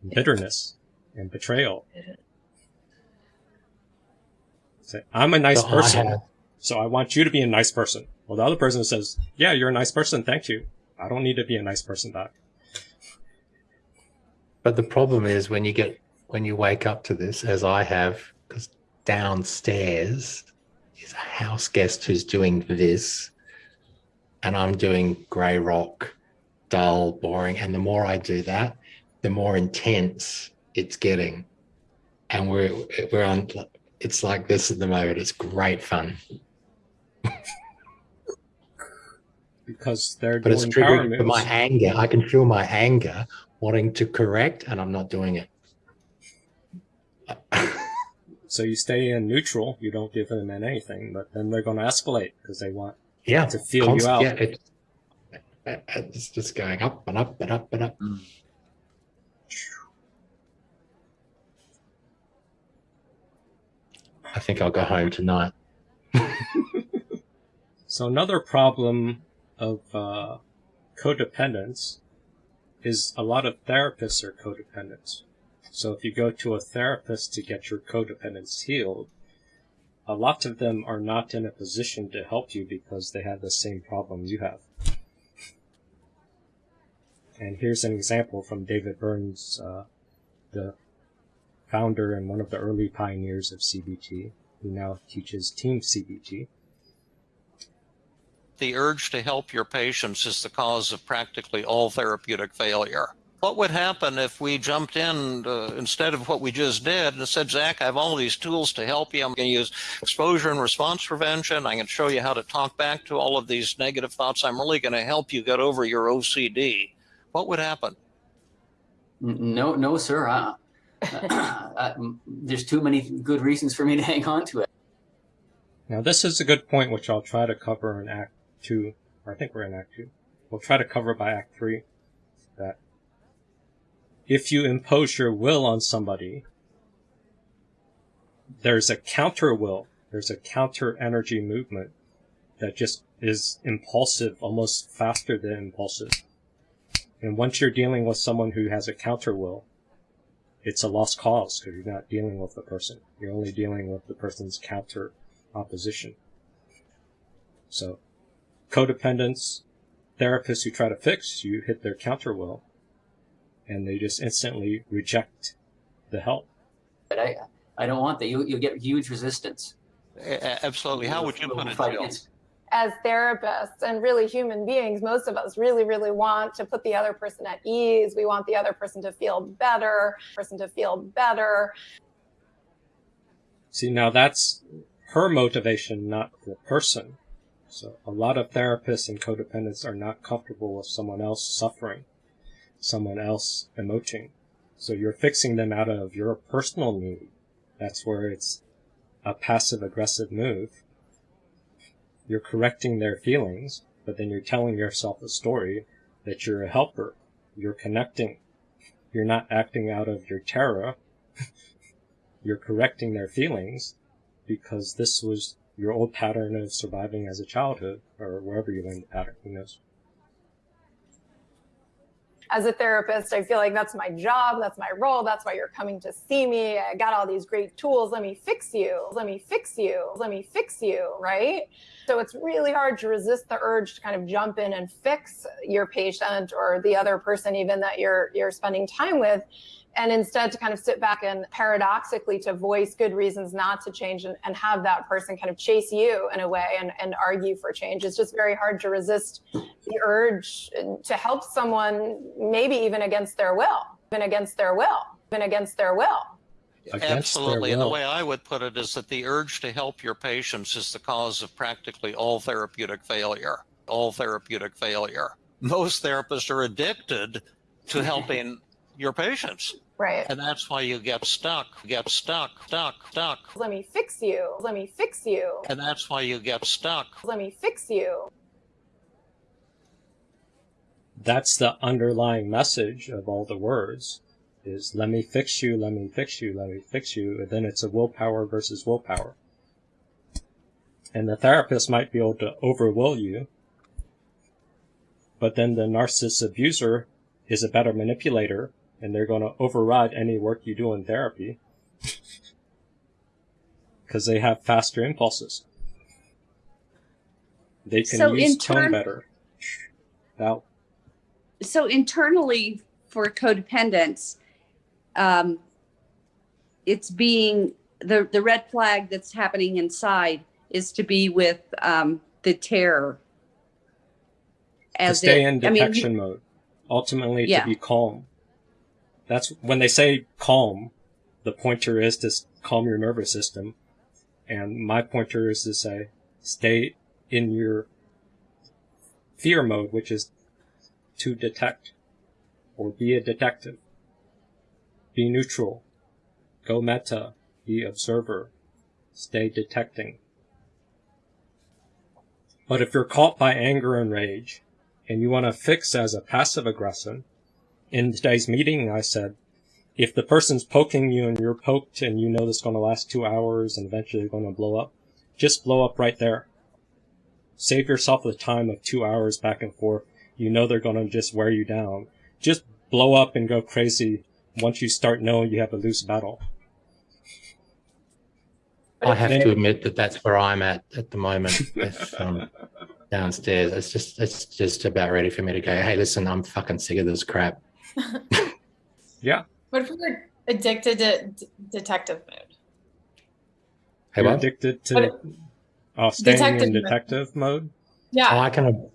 bitterness, and betrayal. Say, I'm a nice oh, So person, have- so I want you to be a nice person. Well, the other person says, Yeah, you're a nice person, thank you. I don't need to be a nice person back. But the problem is when you get when you wake up to this, as I have, because downstairs is a house guest who's doing this, and I'm doing grey rock, dull, boring. And the more I do that, the more intense it's getting. And we're we're on. It's like this at the moment. It's great fun, *laughs* Because they're but it's doing power triggering moves. for my anger. I can feel my anger wanting to correct, and I'm not doing it. So you stay in neutral, you don't give them anything, but then they're going to escalate because they want Yeah, to feel const- you out. Yeah, it, it- uh, it's just going up and up and up and up. Mm. I think I'll go home tonight. *laughs* So another problem of uh, codependence is a lot of therapists are codependents. So if you go to a therapist to get your codependence healed, a lot of them are not in a position to help you because they have the same problem you have. And here's an example from David Burns, uh, the founder and one of the early pioneers of CBT, who now teaches Team CBT. The urge to help your patients is the cause of practically all therapeutic failure. What would happen if we jumped in uh, instead of what we just did and said, Zach, I have all these tools to help you. I'm going to use exposure and response prevention. I can show you how to talk back to all of these negative thoughts. I'm really going to help you get over your OCD. What would happen? No, no, sir. I, I, there's too many good reasons for me to *laughs* hang on to it. Now, this is a good point, which I'll try to cover in Act 2, or I think we're in Act 2. We'll try to cover by Act 3 that if you impose your will on somebody, there's a counter will, there's a counter energy movement that just is impulsive, almost faster than impulsive. And once you're dealing with someone who has a counter will, it's a lost cause because you're not dealing with the person. You're only dealing with the person's counter opposition. So, codependents, therapists who try to fix, you hit their counter will, and they just instantly reject the help. But I, I don't want that. You, you'll get huge resistance. Absolutely. How would you put it, Fight Jill? against- as therapists and really human beings, most of us really, really want to put the other person at ease. We want the other person to feel better, person to feel better. See, now that's her motivation, not the person. So a lot of therapists and codependents are not comfortable with someone else suffering, someone else emoting. So you're fixing them out of your personal need. That's where it's a passive aggressive move. You're correcting their feelings, but then you're telling yourself a story that you're a helper. You're connecting. You're not acting out of your terror. *laughs* you're correcting their feelings because this was your old pattern of surviving as a childhood or wherever you learned the pattern. Who knows? As a therapist, I feel like that's my job, that's my role, that's why you're coming to see me. I got all these great tools. Let me fix you. Let me fix you. Let me fix you, right? So it's really hard to resist the urge to kind of jump in and fix your patient or the other person even that you're you're spending time with and instead to kind of sit back and paradoxically to voice good reasons not to change and, and have that person kind of chase you in a way and, and argue for change it's just very hard to resist the urge to help someone maybe even against their will even against their will even against their will Absolutely. And the way I would put it is that the urge to help your patients is the cause of practically all therapeutic failure. All therapeutic failure. Most therapists are addicted to *laughs* helping your patients. Right. And that's why you get stuck, get stuck, stuck, stuck. let me fix you let me fix you And that's why you get stuck. let me fix you That's the underlying message of all the words. is let me fix you, let me fix you, let me fix you, and then it's a willpower versus willpower. And the therapist might be able to overwill you, but then the narcissist abuser is a better manipulator, and they're going to override any work you do in therapy *laughs* because they have faster impulses. They can So use tone better. Now, so internally for codependence, um, it's being the the red flag that's happening inside is to be with um, the terror. As to stay it- in I mean, detection mode. Ultimately, Yeah. to be calm. That's when they say calm. The pointer is to calm your nervous system, and my pointer is to say stay in your fear mode, which is to detect or be a detective. Be neutral. Go meta. Be observer. Stay detecting. But if you're caught by anger and rage, and you want to fix as a passive aggressor, in today's meeting I said, if the person's poking you and you're poked and you know this is going to last two hours and eventually going to blow up, just blow up right there. Save yourself the time of two hours back and forth. You know they're going to just wear you down. Just blow up and go crazy once you start knowing you have a loose battle. I have to admit that that's where I'm at at the moment. Um, downstairs, it's just it's just about ready for me to go. Hey, listen, I'm fucking sick of this crap. *laughs* Yeah. What if we're addicted to d- detective mode? Hey, You're what? addicted to What- uh, staying Detective in detective mode. Yeah. I can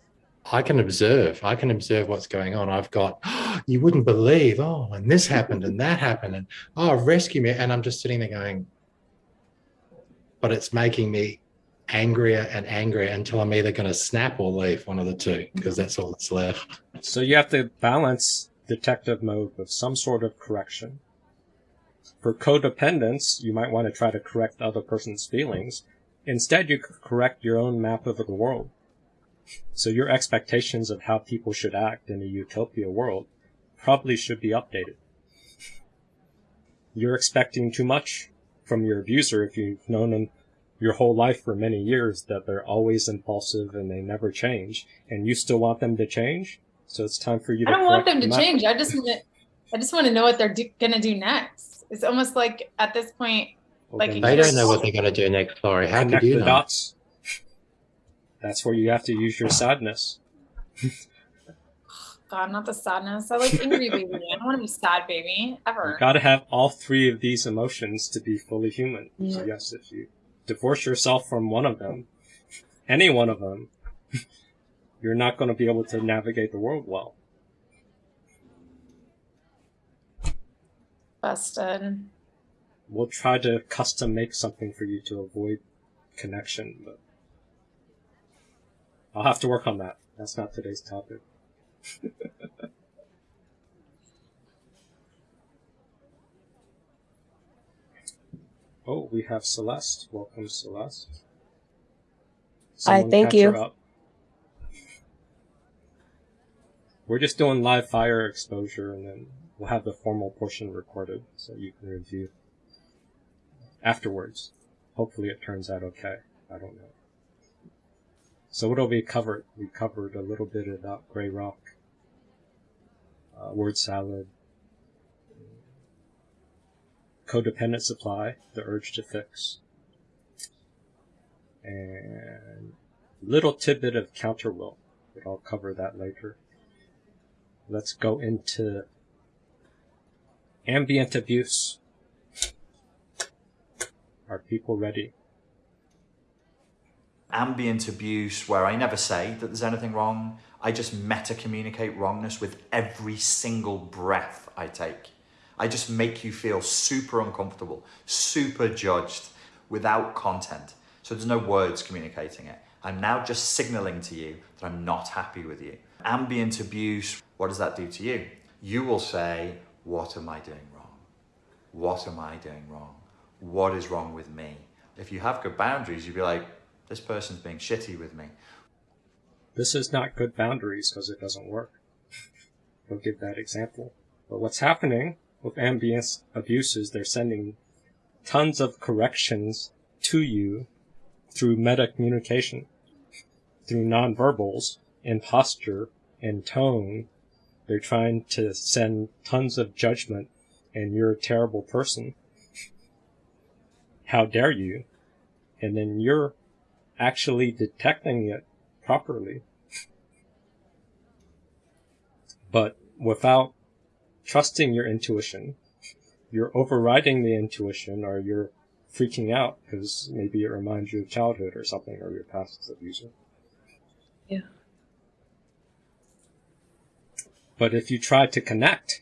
I can observe. I can observe what's going on. I've got *gasps* you wouldn't believe. Oh, and this happened and that happened and oh, rescue me. And I'm just sitting there going, but it's making me angrier and angrier until I'm either going to snap or leave, one of the two, because that's all that's left. So you have to balance detective mode with some sort of correction. For codependence, you might want to try to correct the other person's feelings. Instead, you could correct your own map of the world. So your expectations of how people should act in a utopia world probably should be updated. You're expecting too much from your abuser if you've known them your whole life for many years that they're always impulsive and they never change, and you still want them to change. So it's time for you to. I don't want them to change. I just want to, I just want to know what they're do, gonna do next. It's almost like at this point, like then They don't know what they're going to do next, Laurie. How Connect could you the know? dots. That's where you have to use your sadness. *sighs* God, not the sadness. I like angry baby. I don't want to be sad baby ever. You gotta have all three of these emotions to be fully human. So yes, if you divorce yourself from one of them, any one of them, you're not going to be able to navigate the world well. Busted. We'll try to custom make something for you to avoid connection, but I'll have to work on that. That's not today's topic. *laughs* oh, we have Celeste. Welcome, Celeste. Someone thank catch her you. up. We're just doing live fire exposure, and then we'll have the formal portion recorded so you can review afterwards. Hopefully, it turns out okay. I don't know. So, what will we covered? We covered a little bit about Grey Rock, uh, word salad, codependent supply, the urge to fix, and little tidbit of counter will, but I'll cover that later. Let's go into ambient abuse. Are people ready? ambient abuse where I never say that there's anything wrong. I just meta communicate wrongness with every single breath I take. I just make you feel super uncomfortable, super judged without content. So there's no words communicating it. I'm now just signaling to you that I'm not happy with you. Ambient abuse, what does that do to you? You will say, What am I doing wrong? What am I doing wrong? What is wrong with me? If you have good boundaries, you'd be like, This person's being shitty with me. This is not good boundaries because it doesn't work. *laughs* We'll give that example. But what's happening with ambient abuses, they're sending tons of corrections to you through meta communication, through nonverbals and posture and tone. They're trying to send tons of judgment and you're a terrible person. How dare you? And then you're actually detecting it properly. But without trusting your intuition, you're overriding the intuition or you're freaking out because maybe it reminds you of childhood or something or your past as abuser. Yeah. But if you try to connect,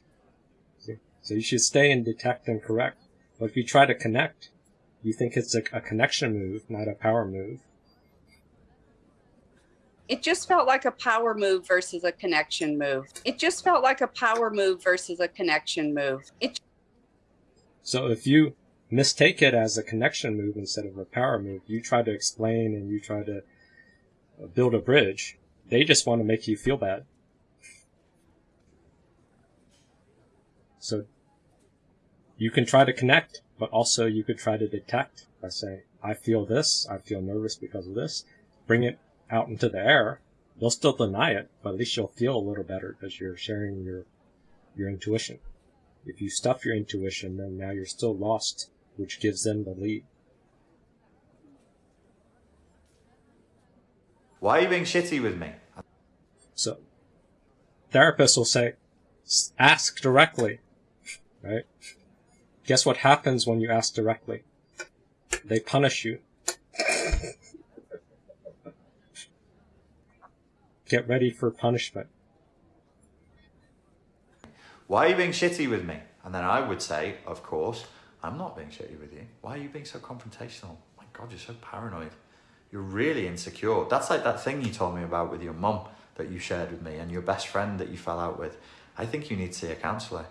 so you should stay and detect and correct. But if you try to connect, you think it's a, a connection move, not a power move. It just felt like a power move versus a connection move. It just felt like a power move versus a connection move. It So if you mistake it as a connection move instead of a power move, you try to explain and you try to uh, build a bridge, they just want to make you feel bad. So you can try to connect, but also you could try to detect by saying, I feel this, I feel nervous because of this. Bring it out into the air. They'll still deny it, but at least you'll feel a little better because you're sharing your, your intuition. If you stuff your intuition, then now you're still lost, which gives them the lead. Why are you being shitty with me? So, therapists will say, ask directly, right? Guess what happens when you ask directly? They punish you. Get ready for punishment. Why are you being shitty with me? And then I would say, of course, I'm not being shitty with you. Why are you being so confrontational? My God, you're so paranoid. You're really insecure. That's like that thing you told me about with your mum that you shared with me and your best friend that you fell out with. I think you need to see a counsellor.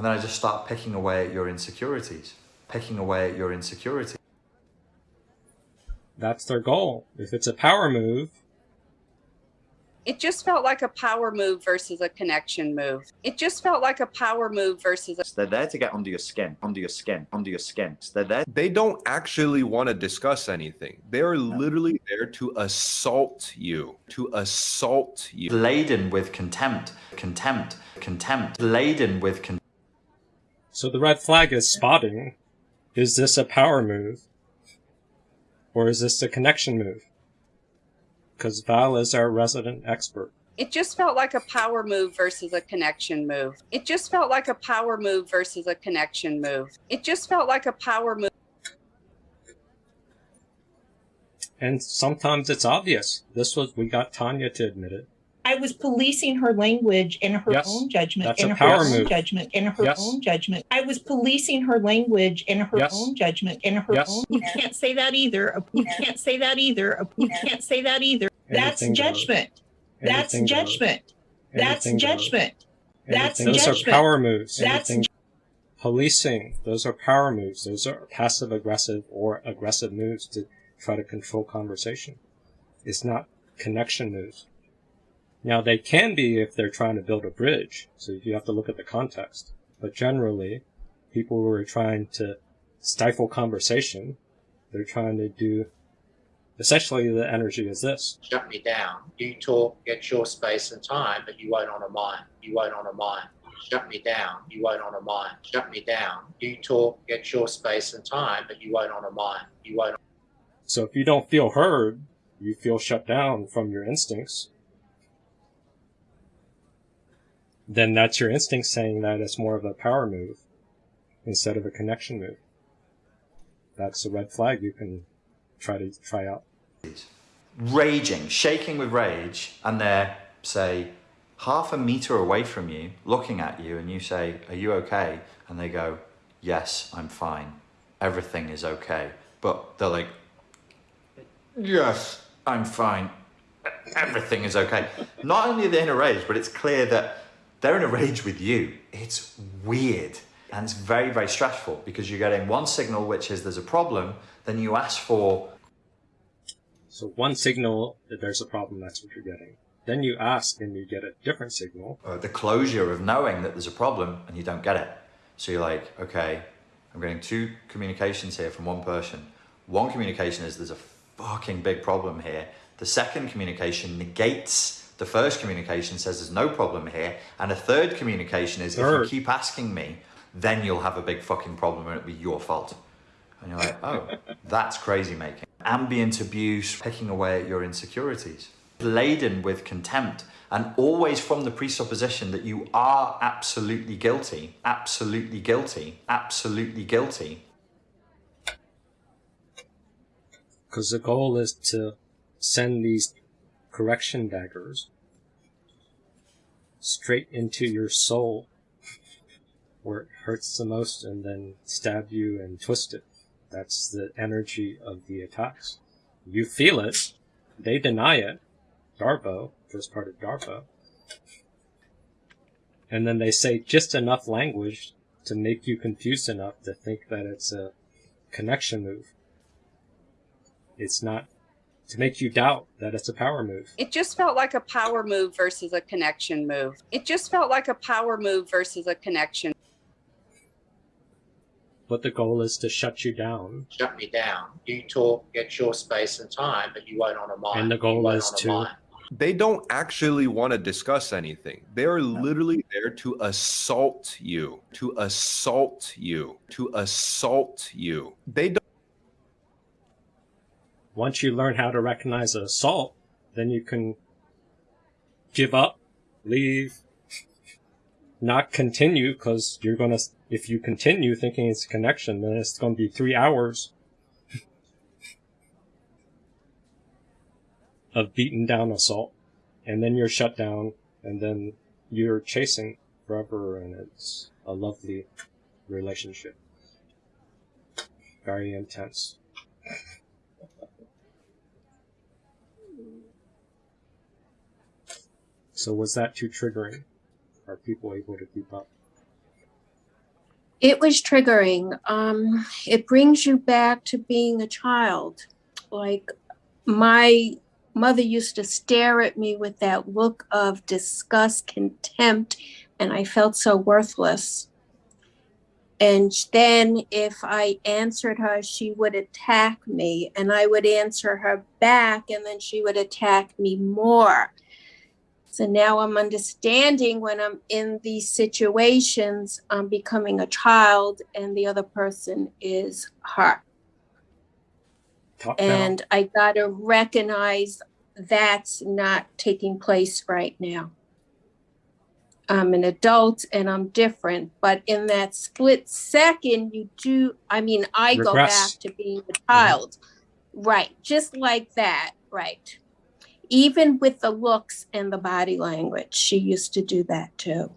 And then I just start picking away at your insecurities, picking away at your insecurities. That's their goal. If it's a power move, it just felt like a power move versus a connection move. It just felt like a power move versus a They're there to get under your skin, under your skin, under your skin. They're there. They don't actually want to discuss anything. They are literally there to assault you, to assault you. Laden with contempt, contempt, contempt, laden with contempt. So the red flag is spotting. Is this a power move? Or is this a connection move? Because Val is our resident expert. It just felt like a power move versus a connection move. It just felt like a power move versus a connection move. It just felt like a power move. And sometimes it's obvious. This was, we got Tanya to admit it. I was policing her language and her Yes, own judgment that's and a her power own move. judgment and her Yes. own judgment. I was policing her language and her Yes. own judgment and her Yes. own. You can't say that either. You can't say that either. You can't say that either. That's judgment. That's judgment. That's Anything judgment. That's Anything- Those are power moves. That's Anything- policing. Those are power moves. Those are passive aggressive or aggressive moves to try to control conversation. It's not connection moves. Now they can be if they're trying to build a bridge, so you have to look at the context. But generally, people who are trying to stifle conversation, they're trying to do, essentially the energy is this. Shut me down. You talk, get your space and time, but you won't honour mine. You won't honour mine. Shut me down. You won't honour mine. Shut me down. You talk, get your space and time, but you won't honour mine. You won't. So if you don't feel heard, you feel shut down from your instincts, then that's your instinct saying that it's more of a power move instead of a connection move. That's a red flag you can try to try out. raging, shaking with rage, and they're, say, half a meter away from you, looking at you, and you say, Are you okay? And they go, Yes, I'm fine. Everything is okay. But they're like, Yes, I'm fine. Everything is okay. Not only are they in a rage, but it's clear that they're in a rage with you. It's weird. And it's very, very stressful because you're getting one signal, which is there's a problem, then you ask for So one signal that there's a problem, that's what you're getting. Then you ask and you get a different signal. uh, the closure of knowing that there's a problem and you don't get it. So you're like, okay, I'm getting two communications here from one person. One communication is there's a fucking big problem here. The second communication negates the first communication, says there's no problem here. And a third communication is if you keep asking me, then you'll have a big fucking problem and it'll be your fault. And you're like, oh, *laughs* that's crazy making. Ambient abuse, picking away at your insecurities, laden with contempt, and always from the presupposition that you are absolutely guilty, absolutely guilty, absolutely guilty. Because the goal is to send these correction daggers straight into your soul where it hurts the most and then stab you and twist it. That's the energy of the attacks. You feel it. They deny it. Darvo, first part of Darvo. And then they say just enough language to make you confused enough to think that it's a connection move. It's not to make you doubt that it's a power move. It just felt like a power move versus a connection move. It just felt like a power move versus a connection. But the goal is to shut you down. Shut me down. You talk, get your space and time, but you won't honor mine. And the goal is to mine. They don't actually want to discuss anything. They are literally there to assault you, to assault you, to assault you. They don't. Once you learn how to recognize an assault, then you can give up, leave, not continue, because you're gonna, if you continue thinking it's a connection, then it's gonna be three hours of beaten down assault, and then you're shut down, and then you're chasing forever, and it's a lovely relationship. Very intense. So was that too triggering? Are people able to keep up? It was triggering. Um, it brings you back to being a child. Like my mother used to stare at me with that look of disgust, contempt, and I felt so worthless. And then if I answered her, she would attack me, and I would answer her back, and then she would attack me more. So now I'm understanding when I'm in these situations, I'm becoming a child and the other person is her. Top down. And I got to recognize that's not taking place right now. I'm an adult and I'm different, but in that split second, you do, I mean, I go back to being a child. Right. Just like that. Right. Even with the looks and the body language, she used to do that too.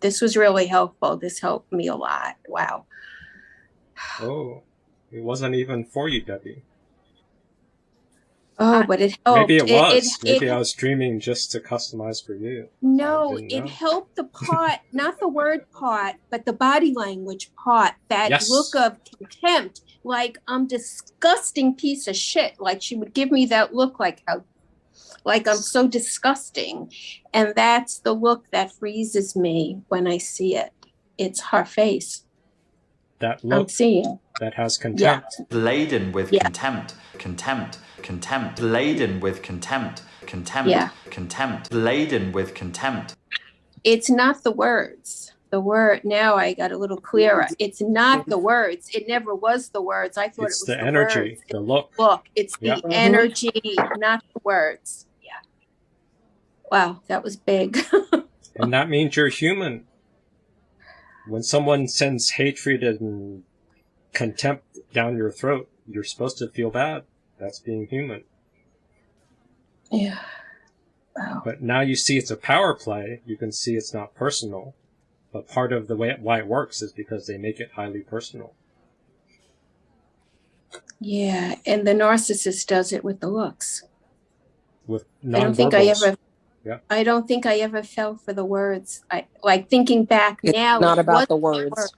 This was really helpful. This helped me a lot. Wow. Oh, it wasn't even for you, Debbie. Oh, but it helped. Maybe it was. it- Maybe it- I was dreaming just to customize for you. No, it helped the part, not the word part, but the body language part. That Yes. look of contempt, like I'm disgusting piece of shit. Like she would give me that look, like how, like I'm so disgusting, and that's the look that freezes me when I see it. It's her face. That look I'm look seeing. that has contempt. Yeah. laden with Yeah. contempt, contempt, contempt, laden with contempt, contempt, Yeah. contempt, laden with contempt. It's not the words. The word now I got a little clearer. It's not the words. It never was the words. I thought It's it was the energy, words. the look. Look, it's the energy, not the words. Wow, that was big. *laughs* And that means you're human. When someone sends hatred and contempt down your throat, you're supposed to feel bad. That's being human. yeah. Wow. But now you see it's a power play. You can see it's not personal. But part of the way it, why it works is because they make it highly personal. Yeah, and the narcissist does it with the looks. With I don't think I ever Yeah. I don't think I ever fell for the words. I like thinking back now. It's now. not about the wasn't words.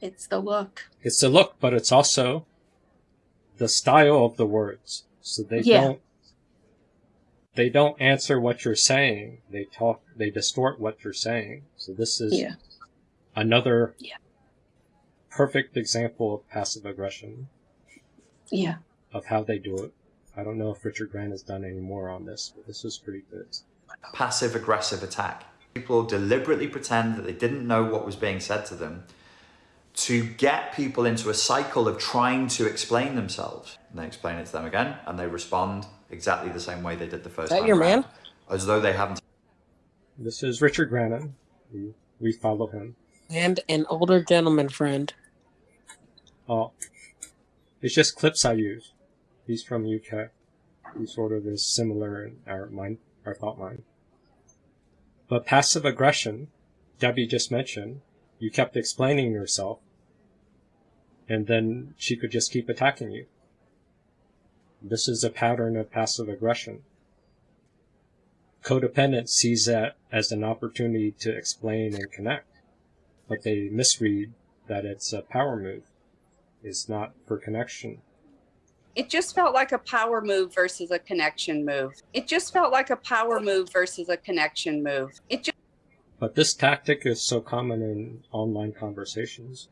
It's the look. It's the look, but it's also the style of the words. So they Yeah. don't they don't answer what you're saying. They talk, they distort what you're saying. So this is Yeah. another Yeah. perfect example of passive aggression Yeah. of how they do it. I don't know if Richard Grannon has done any more on this, but this was pretty good. passive aggressive attack. People deliberately pretend that they didn't know what was being said to them to get people into a cycle of trying to explain themselves. And they explain it to them again and they respond exactly the same way they did the first that time. your round, man? As though they haven't. This is Richard Grannon. We, we follow him. And an older gentleman friend. Oh, it's just clips I use. He's from UK. He sort of is similar in our mind, our thought mind. But passive aggression, Debbie just mentioned, you kept explaining yourself, and then she could just keep attacking you. This is a pattern of passive aggression. Codependent sees that as an opportunity to explain and connect, but they misread that it's a power move. It's not for connection. It just felt like a power move versus a connection move. It just felt like a power move versus a connection move. It just But this tactic is so common in online conversations,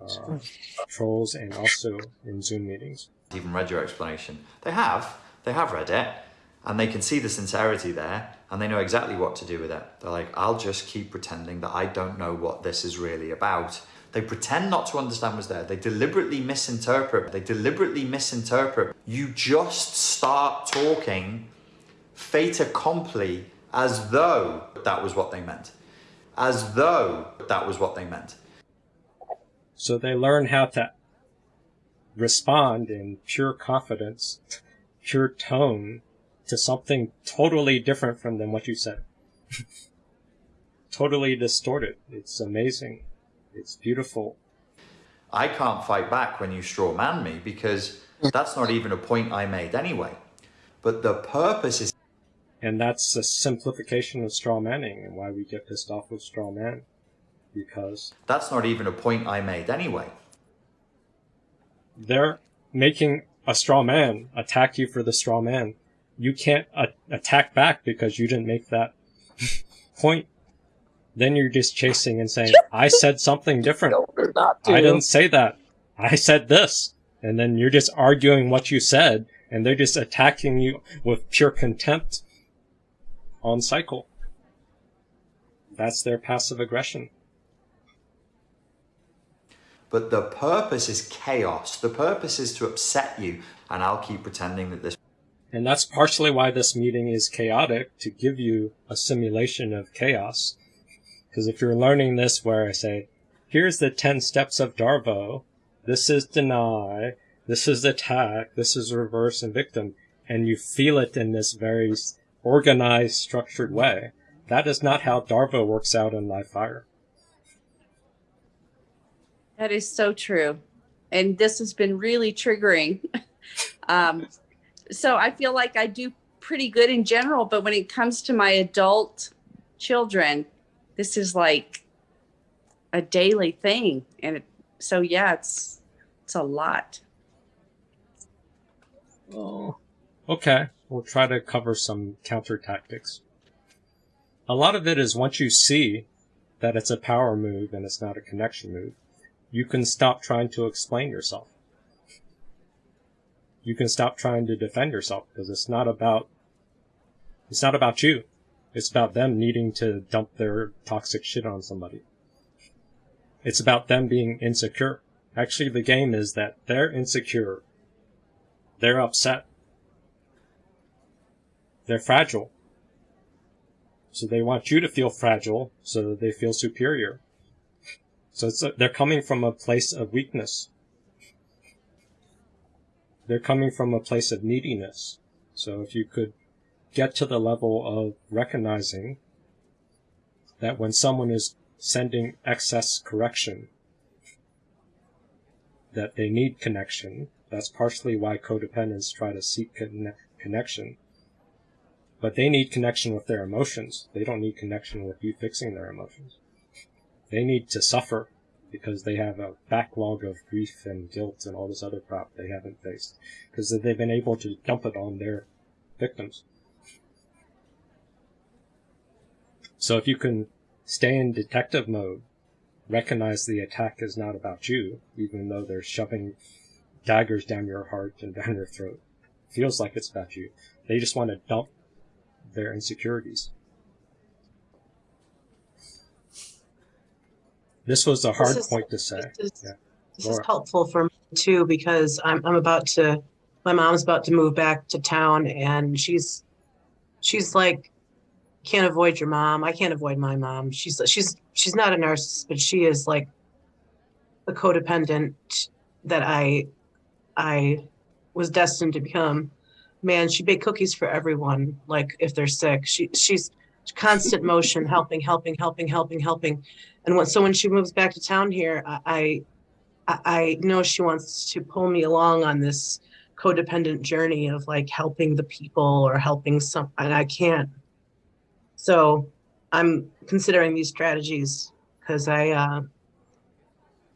uh, trolls, and also in Zoom meetings. even read your explanation. They have. They have read it. And they can see the sincerity there. And they know exactly what to do with it. They're like, I'll just keep pretending that I don't know what this is really about. They pretend not to understand what's there. They deliberately misinterpret. They deliberately misinterpret. You just start talking fait accompli as though that was what they meant. As though that was what they meant. So they learn how to respond in pure confidence, pure tone to something totally different from than what you said. *laughs* totally distorted. It's amazing. It's beautiful. I can't fight back when you straw man me because that's not even a point I made anyway. But the purpose is And that's a simplification of straw manning and why we get pissed off with straw man. Because that's not even a point I made anyway. they're making a straw man attack you for the straw man. You can't attack back because you didn't make that *laughs* point. Then you're just chasing and saying, *laughs* I said something different. not I didn't say that. I said this. And then you're just arguing what you said, and they're just attacking you with pure contempt on cycle. That's their passive aggression. But the purpose is chaos. The purpose is to upset you. And I'll keep pretending that this And that's partially why this meeting is chaotic, to give you a simulation of chaos. Because if you're learning this where I say, here's the 10 steps of Darvo, this is deny, this is attack, this is reverse and victim, and you feel it in this very organized, structured way, that is not how Darvo works out in Live Fire. That is so true. And this has been really triggering. *laughs* um, so I feel like I do pretty good in general, but when it comes to my adult children, this is like a daily thing. And it, so, yeah, it's, it's a lot. Oh. Okay, we'll try to cover some counter tactics. A lot of it is once you see that it's a power move and it's not a connection move, you can stop trying to explain yourself. You can stop trying to defend yourself because it's not about it's not about you. It's about them needing to dump their toxic shit on somebody. It's about them being insecure. Actually, the game is that they're insecure. They're upset. They're fragile. So they want you to feel fragile so that they feel superior. So it's a, they're coming from a place of weakness. They're coming from a place of neediness. So if you could get to the level of recognizing that when someone is sending excess correction, that they need connection. That's partially why codependents try to seek conne- connection. But they need connection with their emotions. They don't need connection with you fixing their emotions. They need to suffer because they have a backlog of grief and guilt and all this other crap they haven't faced because they've been able to dump it on their victims. So if you can stay in detective mode, recognize the attack is not about you, even though they're shoving daggers down your heart and *laughs* down your throat. Feels like it's about you. They just want to dump their insecurities. This was a hard is- point to say. This is, Yeah. this is helpful for me too because I'm I'm about to my mom's about to move back to town and she's she's like can't avoid your mom. I can't avoid my mom. She's she's she's not a narcissist, but she is like a codependent that I I was destined to become. Man, she baked cookies for everyone. Like if they're sick, she she's constant motion, helping, helping, helping, helping, helping. And when, so when she moves back to town here, I, I I I know she wants to pull me along on this codependent journey of like helping the people or helping some, and I can't. So I'm considering these strategies because I, uh,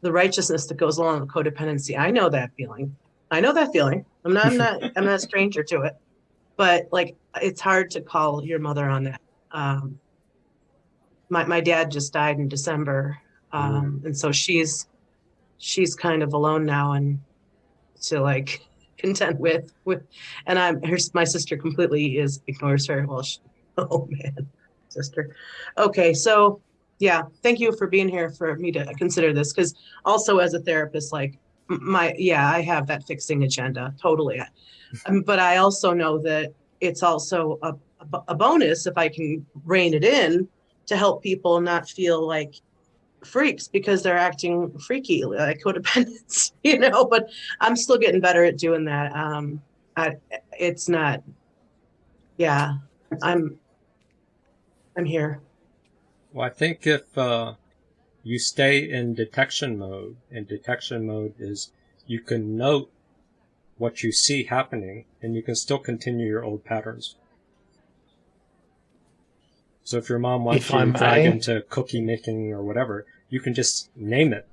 the righteousness that goes along with codependency, I know that feeling. I know that feeling. I'm not, I'm not, *laughs* I'm not a stranger to it. But like, it's hard to call your mother on that. Um, my my dad just died in December, um, and so she's she's kind of alone now and to like *laughs* content with with and i'm her my sister completely is ignores her well she, *laughs* oh man sister. Okay so yeah thank you for being here for me to consider this because also as a therapist like my yeah i have that fixing agenda totally. Um, but i also know that it's also a, a bonus if i can rein it in to help people not feel like freaks because they're acting freaky like codependents *laughs* you know but i'm still getting better at doing that. Um I, it's not yeah i'm i'm here Well, I think if uh, you stay in detection mode, and detection mode is you can note what you see happening, and you can still continue your old patterns. So if your mom wants If you I to drag may. into cookie making or whatever, you can just name it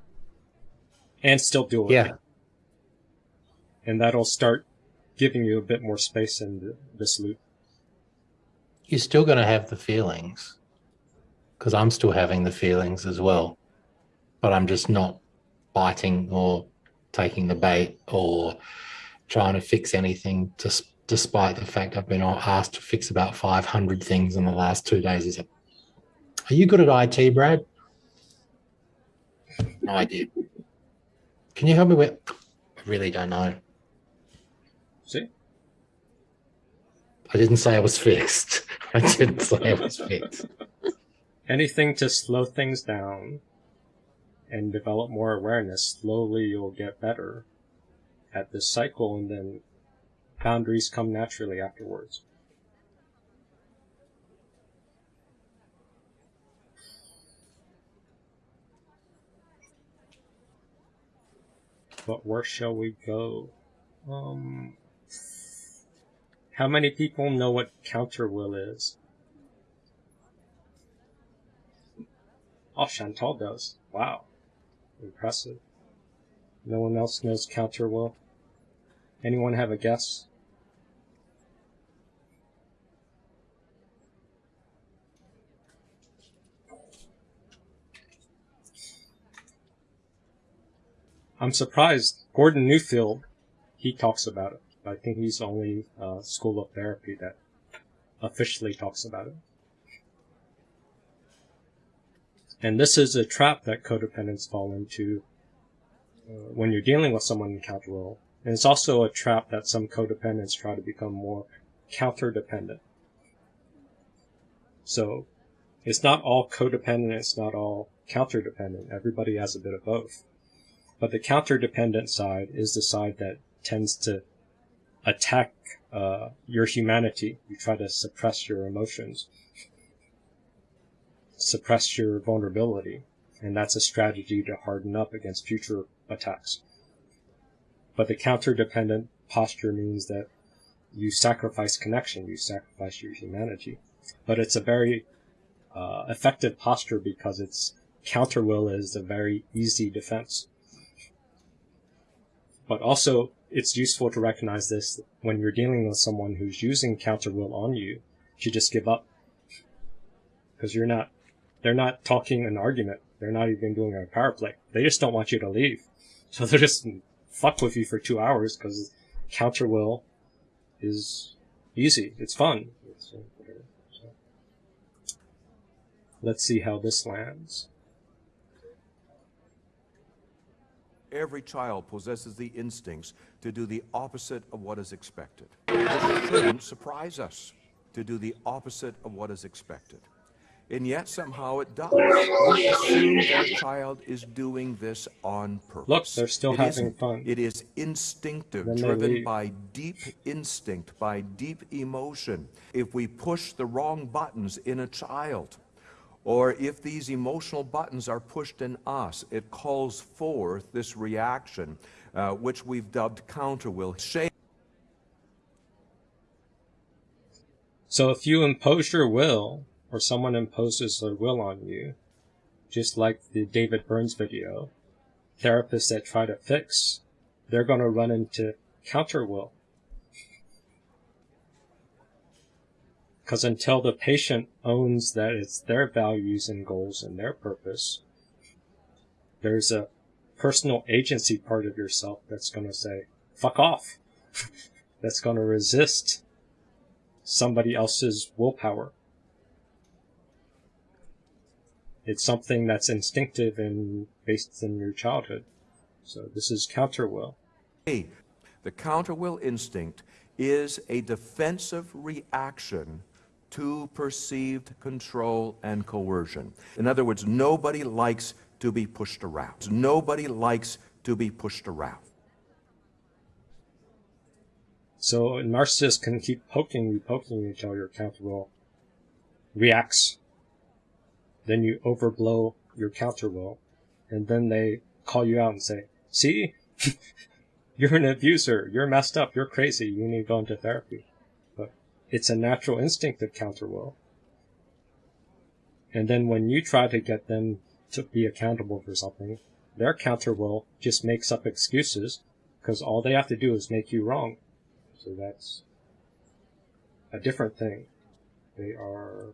and still do it. Yeah. And that'll start giving you a bit more space in th- this loop. You're still going to have the feelings because I'm still having the feelings as well, but I'm just not biting or taking the bait or trying to fix anything just despite the fact I've been asked to fix about 500 things in the last two days. Is it, are you good at IT, Brad? No idea. Can you help me with? I really don't know. See? I didn't say I was fixed. *laughs* I didn't say I was *laughs* fixed. anything to slow things down and develop more awareness, slowly you'll get better at this cycle, and then boundaries come naturally afterwards. But where shall we go? Um, how many people know what counter will is? Oh, Chantal does. Wow. Impressive. No one else knows counter will? Anyone have a guess? I'm surprised. Gordon Neufeld, he talks about it. I think he's the only uh, school of therapy that officially talks about it. And this is a trap that codependents fall into uh, when you're dealing with someone in role. And it's also a trap that some codependents try to become more counter dependent. So it's not all codependent, it's not all counter dependent. Everybody has a bit of both. But the counter dependent side is the side that tends to attack uh, your humanity. You try to suppress your emotions suppress your vulnerability, and that's a strategy to harden up against future attacks. But the counter-dependent posture means that you sacrifice connection, you sacrifice your humanity. But it's a very uh, effective posture because its counter will is a very easy defense. But also, it's useful to recognize this when you're dealing with someone who's using counter will on you to just give up because you're not. They're not talking an argument. They're not even doing a power play. They just don't want you to leave. *laughs* So they'll just fuck with you for two hours because counter will is easy. It's fun. Let's see how this lands. Every child possesses the instincts to do the opposite of what is expected. Surprise us to do the opposite of what is expected. And yet somehow it does. We assume that child is doing this on purpose. Look, they're still It having fun. It is instinctive, driven by deep instinct, by deep emotion. If we push the wrong buttons in a child, or if these emotional buttons are pushed in us, it calls forth this reaction, uh, which we've dubbed counter will. So if you impose your will, or someone imposes their will on you, just like the David Burns video, therapists that try to fix, they're going to run into counter will. Because until the patient owns that it's their values and goals and their purpose, there's a personal agency part of yourself that's going to say, fuck off. *laughs* that's going to resist somebody else's willpower. It's something that's instinctive and based in your childhood. So this is counter will. A, the counter will instinct is a defensive reaction to perceived control and coercion. In other words, nobody likes to be pushed around. Nobody likes to be pushed around. So a narcissist can keep poking you, poking you until your counter will reacts. Then you overblow your counter will, and then they call you out and say, "See, *laughs* you're an abuser. You're messed up. You're crazy. You need to go into therapy." But it's a natural instinct of counter will. And then when you try to get them to be accountable for something, their counter will just makes up excuses because all they have to do is make you wrong. So that's a different thing. They are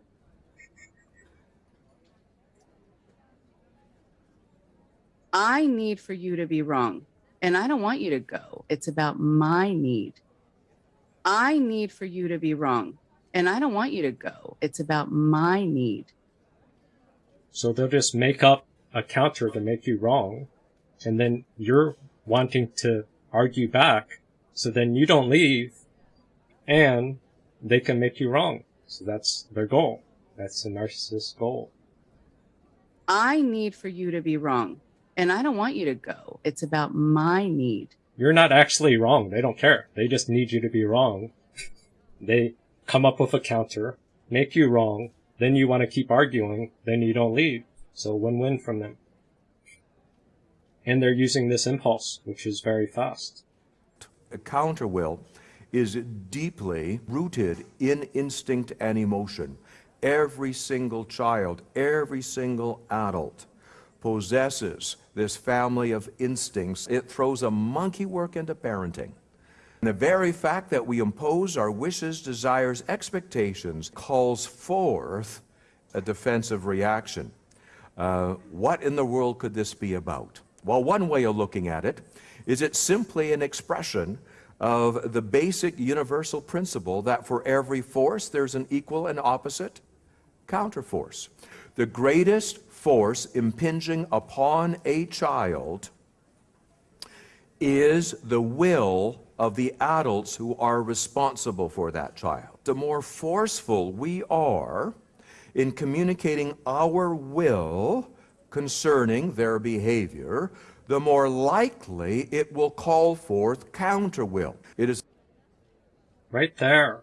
I need for you to be wrong. And I don't want you to go. It's about my need. I need for you to be wrong. And I don't want you to go. It's about my need. So they'll just make up a counter to make you wrong, and then you're wanting to argue back, so then you don't leave, and they can make you wrong. So that's their goal. That's the narcissist's goal. I need for you to be wrong. And I don't want you to go. It's about my need. You're not actually wrong. They don't care. They just need you to be wrong. *laughs* They come up with a counter, make you wrong, then you want to keep arguing, then you don't leave. So win-win from them. And they're using this impulse, which is very fast. A counter will is deeply rooted in instinct and emotion. Every single child, every single adult possesses this family of instincts. It throws a monkey work into parenting. The very fact that we impose our wishes, desires, expectations calls forth a defensive reaction. Uh, what in the world could this be about? Well, one way of looking at it is it's simply an expression of the basic universal principle that for every force there's an equal and opposite counterforce. The greatest force impinging upon a child is the will of the adults who are responsible for that child. The more forceful we are in communicating our will concerning their behavior, the more likely it will call forth counter will. It is Right there.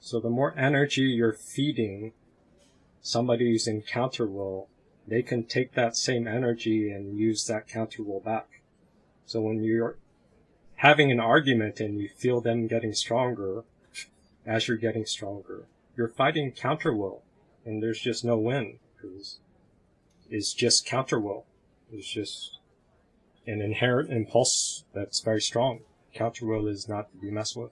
So the more energy you're feeding somebody who's in counter will, they can take that same energy and use that counter will back. So when you're having an argument and you feel them getting stronger as you're getting stronger, you're fighting counter will, and there's just no win because it's just counter will. It's just an inherent impulse that's very strong. Counter will is not to be messed with.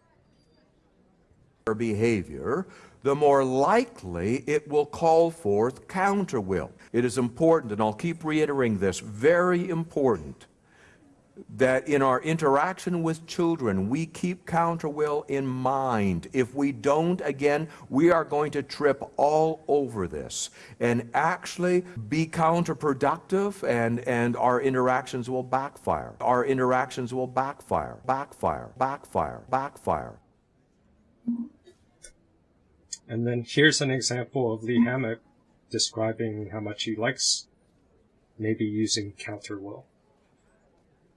behavior, the more likely it will call forth counter will. It is important, and I'll keep reiterating this, very important, that in our interaction with children, we keep counter will in mind. If we don't, again, we are going to trip all over this and actually be counterproductive, and, and our interactions will backfire. Our interactions will backfire, backfire, backfire, backfire. And then here's an example of Lee Hammock describing how much he likes maybe using counter will.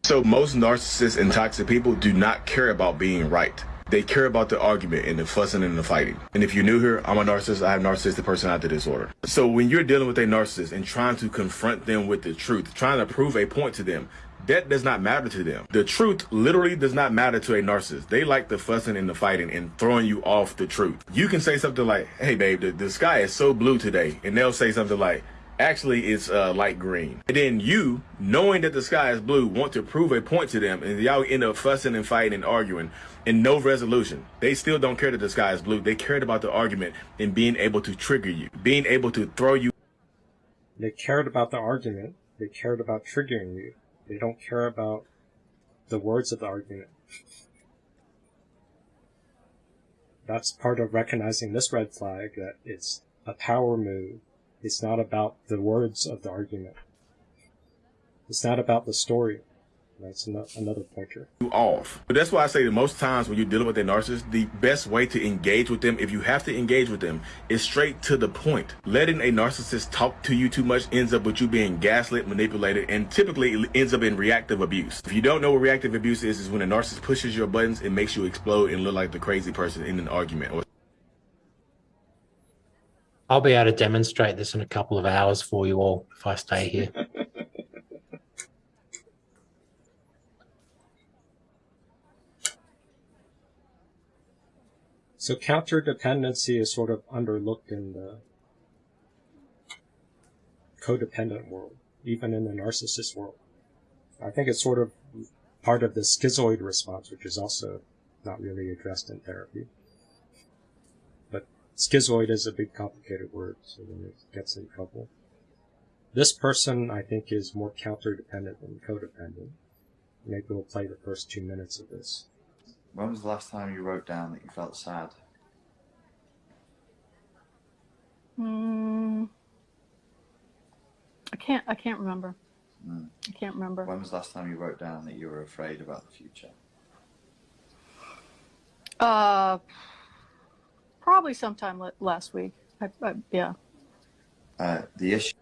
So most narcissists and toxic people do not care about being right. They care about the argument and the fussing and the fighting. And if you're new here, I'm a narcissist. I have narcissistic personality disorder. So when you're dealing with a narcissist and trying to confront them with the truth, trying to prove a point to them, that does not matter to them. The truth literally does not matter to a narcissist. They like the fussing and the fighting and throwing you off the truth. You can say something like, hey babe, the, the sky is so blue today. And they'll say something like, actually it's uh, light green. And then you, knowing that the sky is blue, want to prove a point to them, and y'all end up fussing and fighting and arguing, and no resolution. They still don't care that the sky is blue. They cared about the argument and being able to trigger you, being able to throw you. They cared about the argument. They cared about triggering you. They don't care about the words of the argument. That's part of recognizing this red flag that it's a power move. It's not about the words of the argument. It's not about the story. That's another pointer. Off. But that's why I say that most times when you're dealing with a narcissist, the best way to engage with them, if you have to engage with them, is straight to the point. Letting a narcissist talk to you too much ends up with you being gaslit, manipulated, and typically ends up in reactive abuse. If you don't know what reactive abuse is, is when a narcissist pushes your buttons and makes you explode and look like the crazy person in an argument. Or I'll be able to demonstrate this in a couple of hours for you all if I stay here. *laughs* So counterdependency is sort of underlooked in the codependent world, even in the narcissist world. I think it's sort of part of the schizoid response, which is also not really addressed in therapy. But schizoid is a big complicated word, so then it gets in trouble. This person, I think, is more counter-dependent than codependent. Maybe we'll play the first two minutes of this. When was the last time you wrote down that you felt sad? Hmm. I can't. I can't remember. Mm. I can't remember. When was the last time you wrote down that you were afraid about the future? Uh, probably sometime last week. I, I, yeah. Uh, the issue.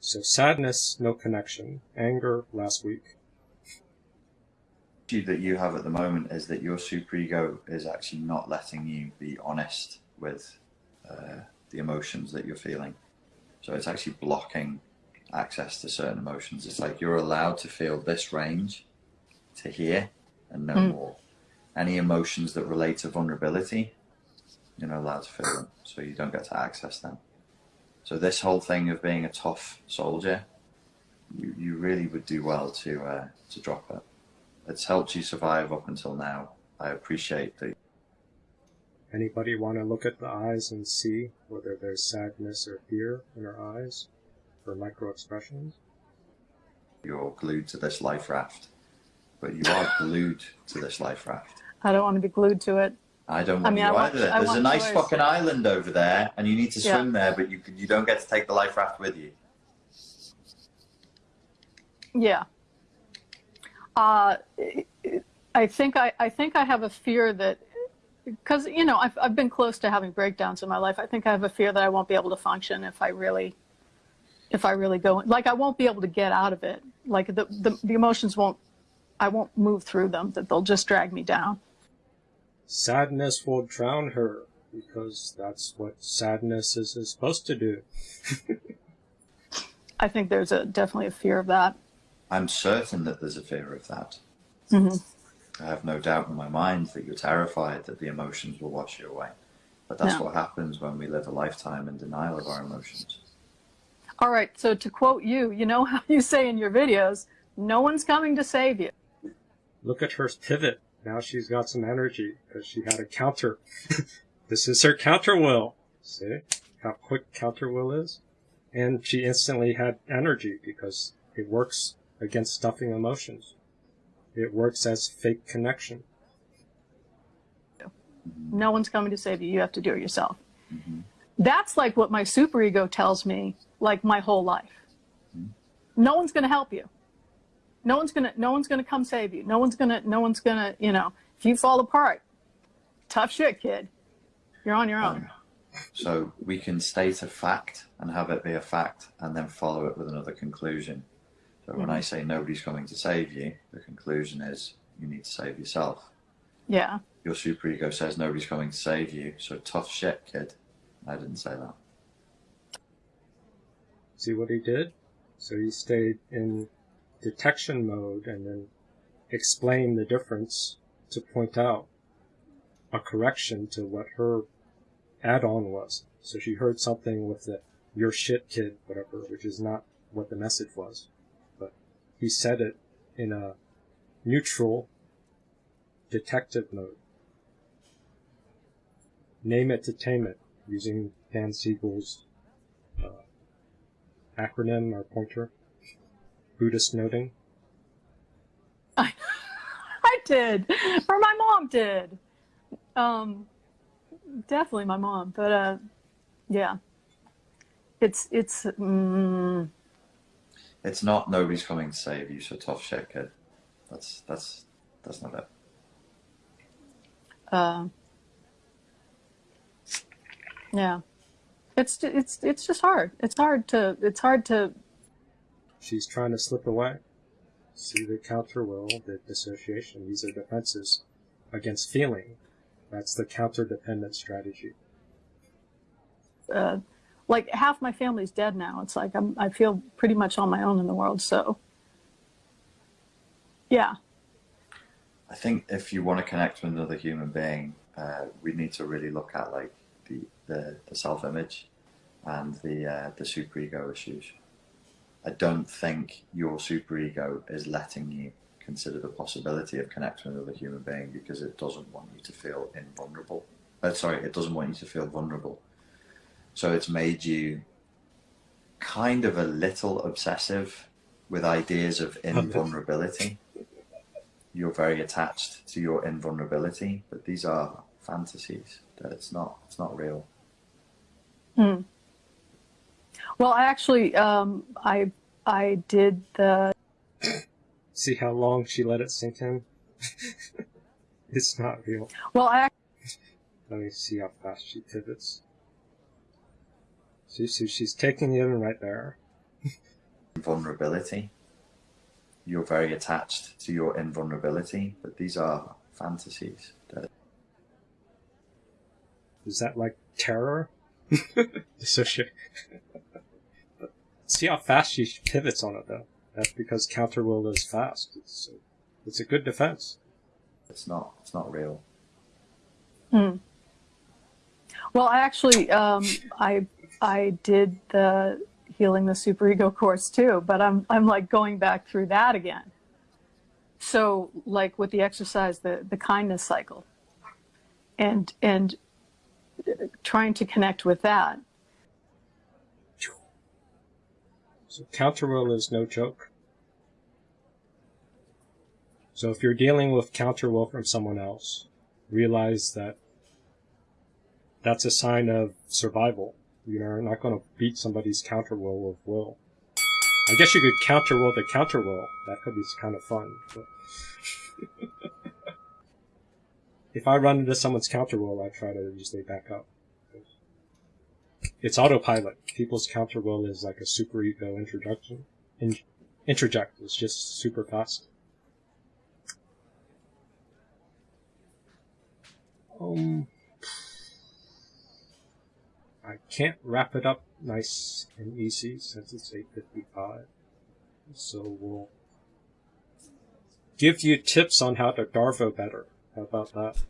So sadness, no connection. Anger, last week. The issue that you have at the moment is that your superego is actually not letting you be honest with uh, the emotions that you're feeling. So it's actually blocking access to certain emotions. It's like you're allowed to feel this range to here and no Mm. more. Any emotions that relate to vulnerability, you're not allowed to feel them, so you don't get to access them. So this whole thing of being a tough soldier, you, you really would do well to uh, to drop it. It's helped you survive up until now. I appreciate that Anybody want to look at the eyes and see whether there's sadness or fear in her eyes for micro expressions? you're glued to this life raft, but you are glued to this life raft. I don't want to be glued to it. I don't I want mean, you I want- either. I There's a nice choice. fucking island over there, and you need to Yeah. swim there, but you you don't get to take the life raft with you. Yeah. Uh, I think I, I think I have a fear that because you know I've I've been close to having breakdowns in my life. I think I have a fear that I won't be able to function if I really if I really go like I won't be able to get out of it. Like the the, the emotions won't I won't move through them. That they'll just drag me down. Sadness will drown her because that's what sadness is, is supposed to do. *laughs* I think there's a definitely a fear of that. I'm certain that there's a fear of that. Mhm. I have no doubt in my mind that you're terrified that the emotions will wash you away. But that's Yeah. what happens when we live a lifetime in denial of our emotions. All right. So to quote you, you know how you say in your videos, no one's coming to save you. Look at her pivot now she's got some energy because she had a counter. *laughs* this is her counter will. See how quick counter will is? And she instantly had energy because it works against stuffing emotions. It works as fake connection. No one's coming to save you. You have to do it yourself. Mm-hmm. That's like what my superego tells me, like my whole life. Mm-hmm. No one's going to help you. No one's going to, no one's going to come save you. No one's going to, no one's going to, you know, if you fall apart, tough shit, kid. You're on your own. Oh, so we can state a fact and have it be a fact and then follow it with another conclusion. So when mm-hmm. I say nobody's coming to save you, the conclusion is you need to save yourself. Yeah. Your superego says nobody's coming to save you, so tough shit, kid. I didn't say that. See what he did? So he stayed in detection mode and then explain the difference to point out a correction to what her add-on was. So she heard something with the "your shit kid" whatever, which is not what the message was, but he said it in a neutral detective mode. Name it to tame it, using Dan Siegel's uh, acronym or pointer. Buddhist noting. I *laughs* I did, or my mom did. Um, definitely my mom, but uh, yeah, it's it's. Mm, It's not nobody's coming to save you, so tough shit, kid. That's that's that's not it. uh, yeah, it's it's it's just hard. It's hard to it's hard to She's trying to slip away. See the counter will, the dissociation. These are defenses against feeling. That's the counter dependent strategy. uh, like half my family's dead now. It's like I'm I feel pretty much on my own in the world. So yeah, I think if you want to connect with another human being, uh, we need to really look at like the the, the self image and the uh, the superego issues. I don't think your superego is letting you consider the possibility of connecting with another human being because it doesn't want you to feel invulnerable. Uh, sorry, it doesn't want you to feel vulnerable. So it's made you kind of a little obsessive with ideas of *laughs* invulnerability. You're very attached to your invulnerability, but these are fantasies. That it's not. It's not real. Hmm. Well, I actually, um, I I did the See how long she let it sink in? *laughs* it's not real. well, I Let me see how fast she pivots. See, so she's taking it in right there. *laughs* Vulnerability. You're very attached to your invulnerability, but these are fantasies. That Is that like terror? *laughs* Dissociate. See how fast she pivots on it though. That's because counter will is fast. It's a, it's a good defense. it's not. It's not real. Hmm. Well, I actually, um, I I did the healing the superego course too, but I'm I'm like going back through that again. So, like with the exercise, the the kindness cycle, and and uh, trying to connect with that. So counter will is no joke. So if you're dealing with counter will from someone else, realize that that's a sign of survival. You're not going to beat somebody's counter will with will. I guess you could counter will the counter will. That could be kind of fun. *laughs* If I run into someone's counter will, I try to usually back up. It's autopilot. People's counter will is like a super ego introduction. In, introject is just super fast. Um, I can't wrap it up nice and easy since it's 8.55. So we'll give you tips on how to Darvo better. How about that?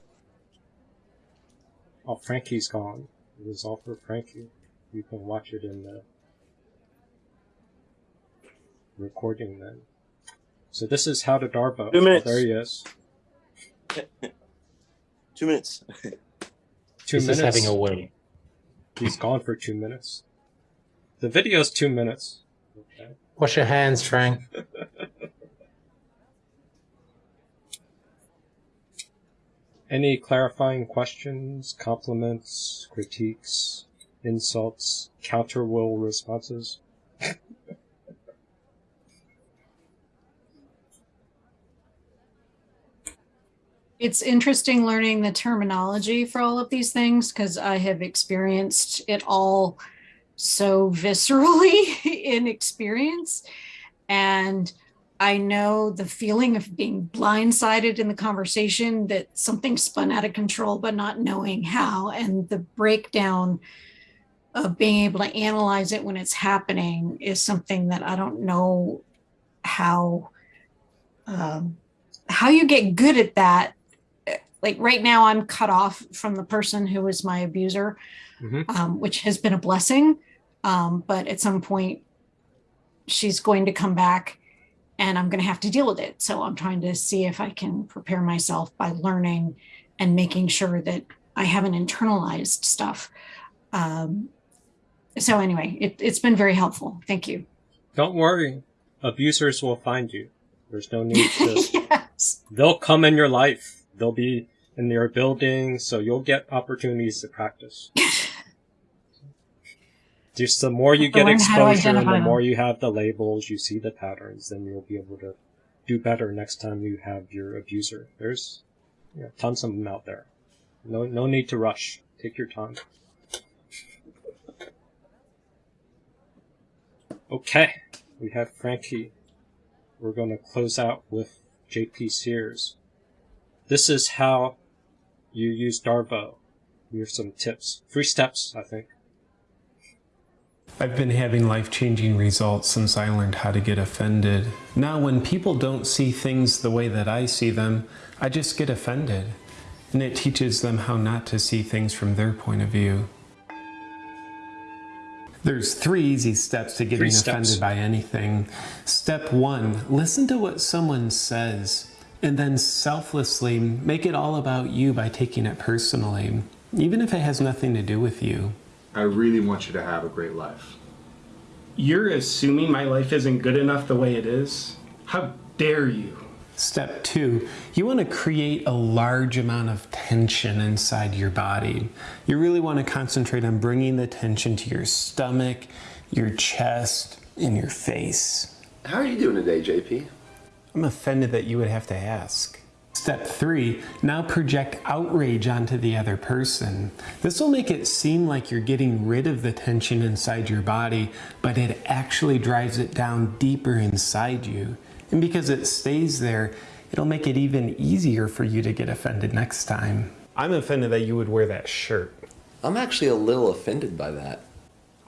Oh, Frankie's gone. It was all for Frankie. You can watch it in the recording then. So this is how to Darvo. Two oh, minutes. Oh, there he is. *laughs* Two minutes. *laughs* Two He's minutes. just having a wee. He's gone for two minutes. The video's two minutes. Okay. Wash your hands, Frank. *laughs* Any clarifying questions, compliments, critiques, insults, counter will responses? It's interesting learning the terminology for all of these things because I have experienced it all so viscerally *laughs* in experience. And I know the feeling of being blindsided in the conversation that something spun out of control, but not knowing how, and the breakdown of being able to analyze it when it's happening is something that I don't know how um, how you get good at that. Like right now, I'm cut off from the person who was my abuser, um, which has been a blessing. Um, but at some point, she's going to come back and I'm going to have to deal with it. So I'm trying to see if I can prepare myself by learning and making sure that I haven't internalized stuff. Um, so anyway, it, it's been very helpful. Thank you. Don't worry. Abusers will find you. There's no need to. *laughs* yes. They'll come in your life. They'll be in your building, so you'll get opportunities to practice. *laughs* Just the more you get exposure and the them. more you have the labels, you see the patterns, then you'll be able to do better next time you have your abuser. There's you know, tons of them out there. No, no need to rush. Take your time. Okay, we have Frankie. We're going to close out with JP Sears. This is how you use Darvo. Here's some tips. Three steps, I think. I've been having life changing results since I learned how to get offended. Now, when people don't see things the way that I see them, I just get offended. And it teaches them how not to see things from their point of view. There's three easy steps to getting steps. offended by anything. Step one listen to what someone says, and then selflessly make it all about you by taking it personally, even if it has nothing to do with you. I really want you to have a great life. You're assuming my life isn't good enough the way it is? How dare you? Step two, you want to create a large amount of tension inside your body. You really want to concentrate on bringing the tension to your stomach, your chest, and your face. How are you doing today, JP? I'm offended that you would have to ask. Step three, now project outrage onto the other person. This will make it seem like you're getting rid of the tension inside your body, but it actually drives it down deeper inside you. And because it stays there, it'll make it even easier for you to get offended next time. I'm offended that you would wear that shirt. I'm actually a little offended by that.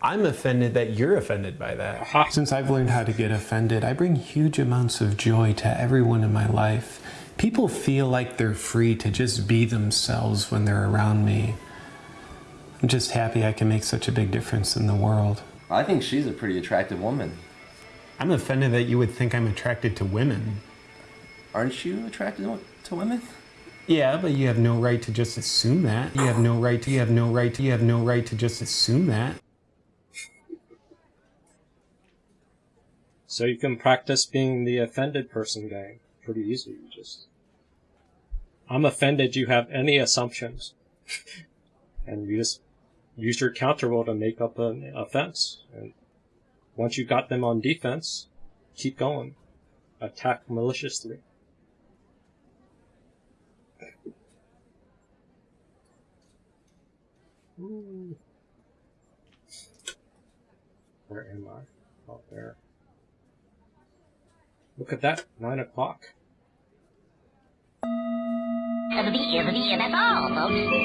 I'm offended that you're offended by that. Since I've learned how to get offended, I bring huge amounts of joy to everyone in my life. People feel like they're free to just be themselves when they're around me. I'm just happy I can make such a big difference in the world. I think she's a pretty attractive woman. I'm offended that you would think I'm attracted to women. Aren't you attracted to women? Yeah, but you have no right to just assume that. You have no right to, you have no right to, you have no right to just assume that. So you can practice being the offended person gang. Pretty easy. You just, I'm offended you have any assumptions. *laughs* and you just use your counter will to make up an offense. And once you've got them on defense, keep going. Attack maliciously. Where am I? Out there. Look at that, nine o'clock. It'll be, it'll that's all, folks.